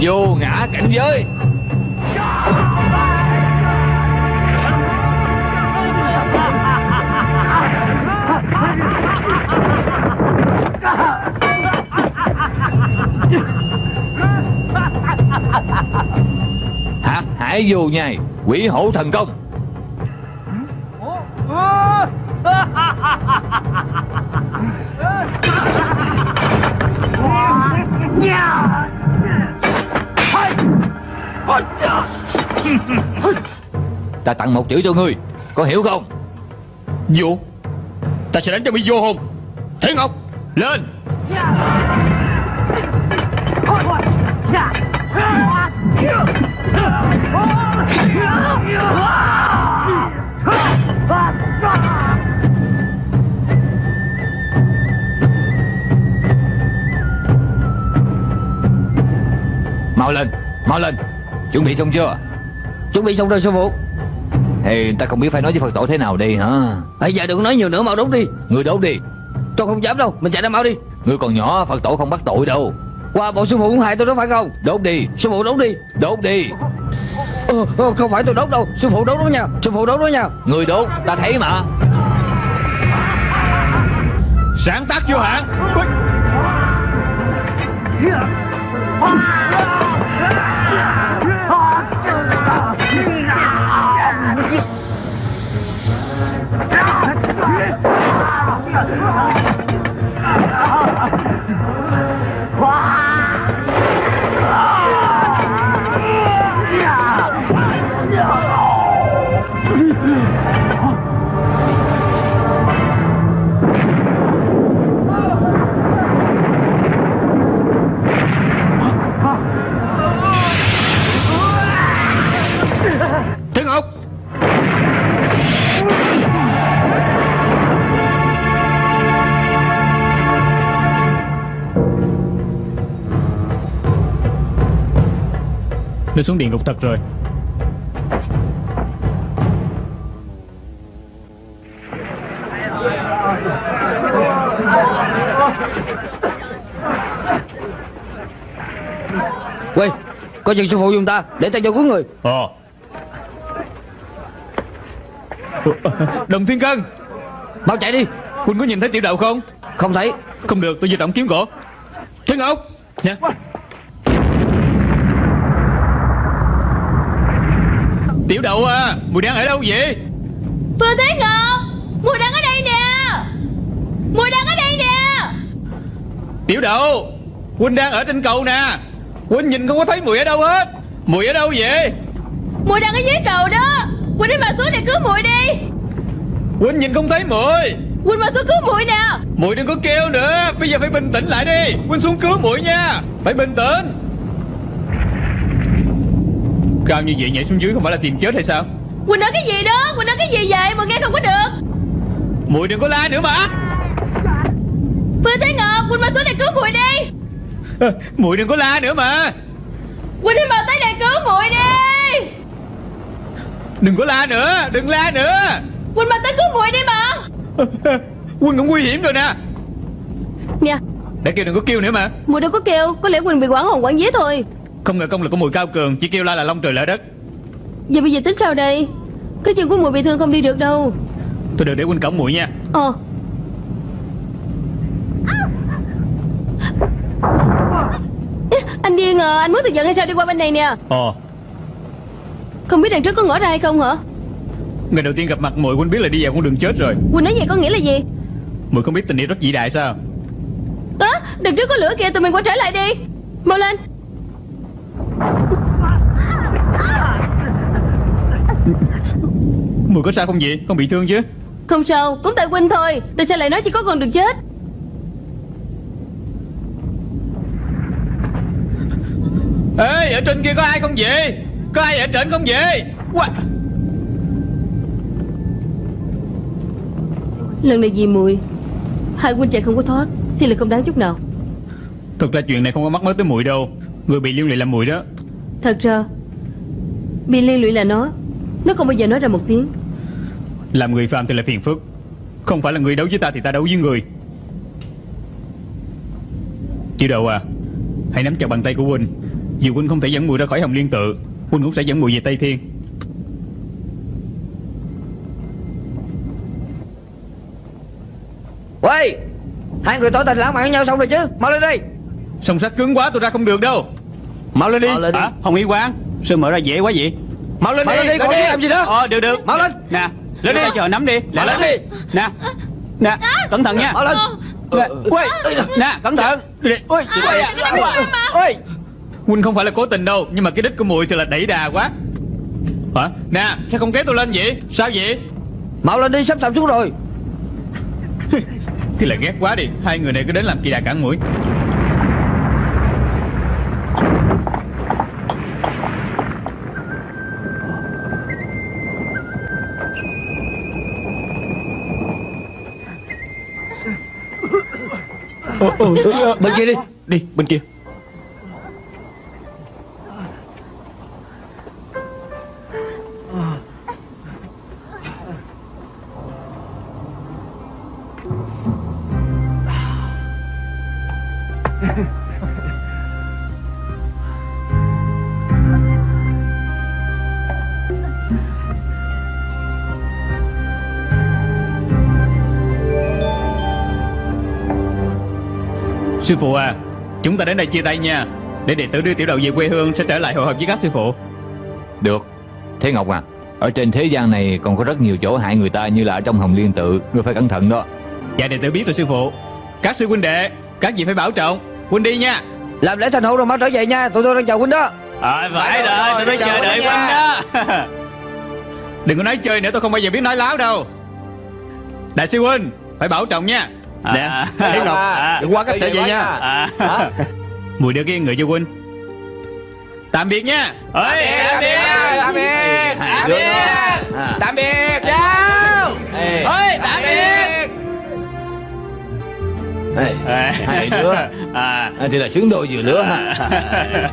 vô ngã cảnh giới. Hả? Hải vô nhai. Quỷ hổ thần công. Ta tặng một chữ cho ngươi Có hiểu không? Vô Ta sẽ đánh cho bị vô hồn Thế Ngọc Lên Mau lên Mau lên. Chuẩn bị xong chưa? Chuẩn bị xong rồi sư phụ. Thì ta không biết phải nói với Phật tổ thế nào đây hả? Bây giờ đừng nói nhiều nữa mau đốt đi. Ngươi đốt đi. Tôi không dám đâu Mình chạy ra mau đi. Ngươi còn nhỏ Phật tổ không bắt tội đâu. Qua bộ sư phụ cũng hại tôi đó phải không? Đốt đi. Sư phụ đốt đi. Đốt đi. Ờ, ờ, Không phải tôi đốt đâu. Sư phụ đốt đó nha. Sư phụ đốt đó nha. Ngươi đốt Ta thấy mà. Sáng tác vô hạn Come on. Nó xuống địa ngục thật rồi. Quay Coi chừng sư phụ dùng ta Để ta cho cứu người. Ồ Đồng Thiên Cân. Mau chạy đi. Huynh có nhìn thấy tiểu đậu không? Không thấy. Không được tôi di động kiếm cổ Thế Ngọc Nha Tiểu đậu à Mùi đang ở đâu vậy? Phương Thế Ngọc Mùi đang ở đây nè. Mùi đang ở đây nè. Tiểu đậu Huynh đang ở trên cầu nè. Huynh nhìn không có thấy mùi ở đâu hết. Mùi ở đâu vậy? Mùi đang ở dưới cầu đó. Quỳnh đi mà xuống để cứu mùi đi. Huynh nhìn không thấy mùi. Quỳnh mà xuống cứu mùi nè. Mùi đừng có kêu nữa. Bây giờ phải bình tĩnh lại đi. Huynh xuống cứu mùi nha. Phải bình tĩnh Cao như vậy nhảy xuống dưới không phải là tìm chết hay sao? Quỳnh nói cái gì đó? Quỳnh nói cái gì vậy? Mà nghe không có được. Mùi đừng có la nữa mà. Phương Thế Ngọc Quỳnh mà xuống để cứu mùi đi. Mùi đừng có la nữa mà. Quỳnh đi mà tới đây cứu mùi đi. Đừng có la nữa Đừng la nữa. Quỳnh mà tới cứu mùi đi mà. Quân cũng nguy hiểm rồi nè. Nè. Để kêu đừng có kêu nữa mà. Mùi đâu có kêu Có lẽ Quỳnh bị quảng hồn quảng vía thôi Không ngờ công lực của mùi cao cường Chỉ kêu la là long trời lỡ đất. Vậy bây giờ tính sao đây? Cái chân của mùi bị thương không đi được đâu. Thôi được để Huynh cổng mùi nha. Ờ. Anh điên à Anh muốn tự giận hay sao đi qua bên này nè? Ồ Không biết đằng trước có ngõ ra hay không hả? Ngày đầu tiên gặp mặt mùi Huynh biết là đi vào con đường chết rồi. Quỳnh nói vậy có nghĩa là gì? Mùi không biết tình yêu rất vĩ đại sao? Á đằng trước có lửa kìa tụi mình quay trở lại đi. Mau lên Mùi có sao không vậy? Không bị thương chứ. Không sao Cũng tại Quỳnh thôi. Tại sao lại nói chỉ có con đường chết. Ê ở trên kia có ai không vậy? Có ai ở trên không vậy? Quá. Lần này vì mùi Hai huynh chạy không có thoát Thì là không đáng chút nào. Thực ra chuyện này không có mắc mới tới mùi đâu. Người bị liên lụy là mùi đó. Thật ra Bị liên lụy là nó Nó không bao giờ nói ra một tiếng Làm người phàm thì là phiền phức. Không phải là người đấu với ta thì ta đấu với người. Tiểu đầu à Hãy nắm chặt bàn tay của Huynh. Dù Huynh không thể dẫn mùi ra khỏi hồng liên tự Huynh cũng sẽ dẫn mùi về Tây Thiên. Quay Hai người tỏ tình lãng mạn với nhau xong rồi chứ. Mau lên đi. Song sắt cứng quá tôi ra không được đâu. Mau lên đi. Mau lên đi. Hả? Hồng Y Quang Sao mở ra dễ quá vậy? Mau lên Mau đi, lên đi, lên còn đi. làm gì nữa Ờ được được. Mau lên. Nè Lên đi. chờ nắm đi. Mau lên đi. Nè Nè Cẩn thận nha. Lên. Nè Ui Nè cẩn thận. Ui Ui Ui Huynh không phải là cố tình đâu Nhưng mà cái đích của mùi thì là đẩy đà quá. Hả? Nè sao không kéo tôi lên vậy? Sao vậy? Mau lên đi sắp sập xuống rồi. Thì là ghét quá đi. Hai người này cứ đến làm kỳ đà cản mũi Bên kia đi Đi bên kia. Sư phụ à. Chúng ta đến đây chia tay nha. Để đệ tử đưa tiểu đầu về quê hương Sẽ trở lại hội họp với các sư phụ. Được. Thế Ngọc à Ở trên thế gian này còn có rất nhiều chỗ hại người ta Như là ở trong hồng liên tự. Ngươi phải cẩn thận đó. Dạ đệ tử biết rồi sư phụ. Các sư huynh đệ Các vị phải bảo trọng. Huynh đi nha. Làm lễ thành hôn rồi mau trở về nha. Tụi tôi đang chờ huynh đó. À, phải rồi, rồi, rồi, tôi chào chờ đợi huynh đó. Đừng có nói chơi nữa, tôi không bao giờ biết nói láo đâu. Đại sư huynh, phải bảo trọng nha Nè Thế Ngọc Đừng quá cách trở về nha. à. Mùi đưa cái người cho huynh Tạm biệt nha. Ơi, tạm biệt Tạm biệt. Tạm biệt. Tạm biệt. Chào. Ê. Ơi, tạm biệt. Hai đứa à. à, Thì là xứng đôi vừa lứa ha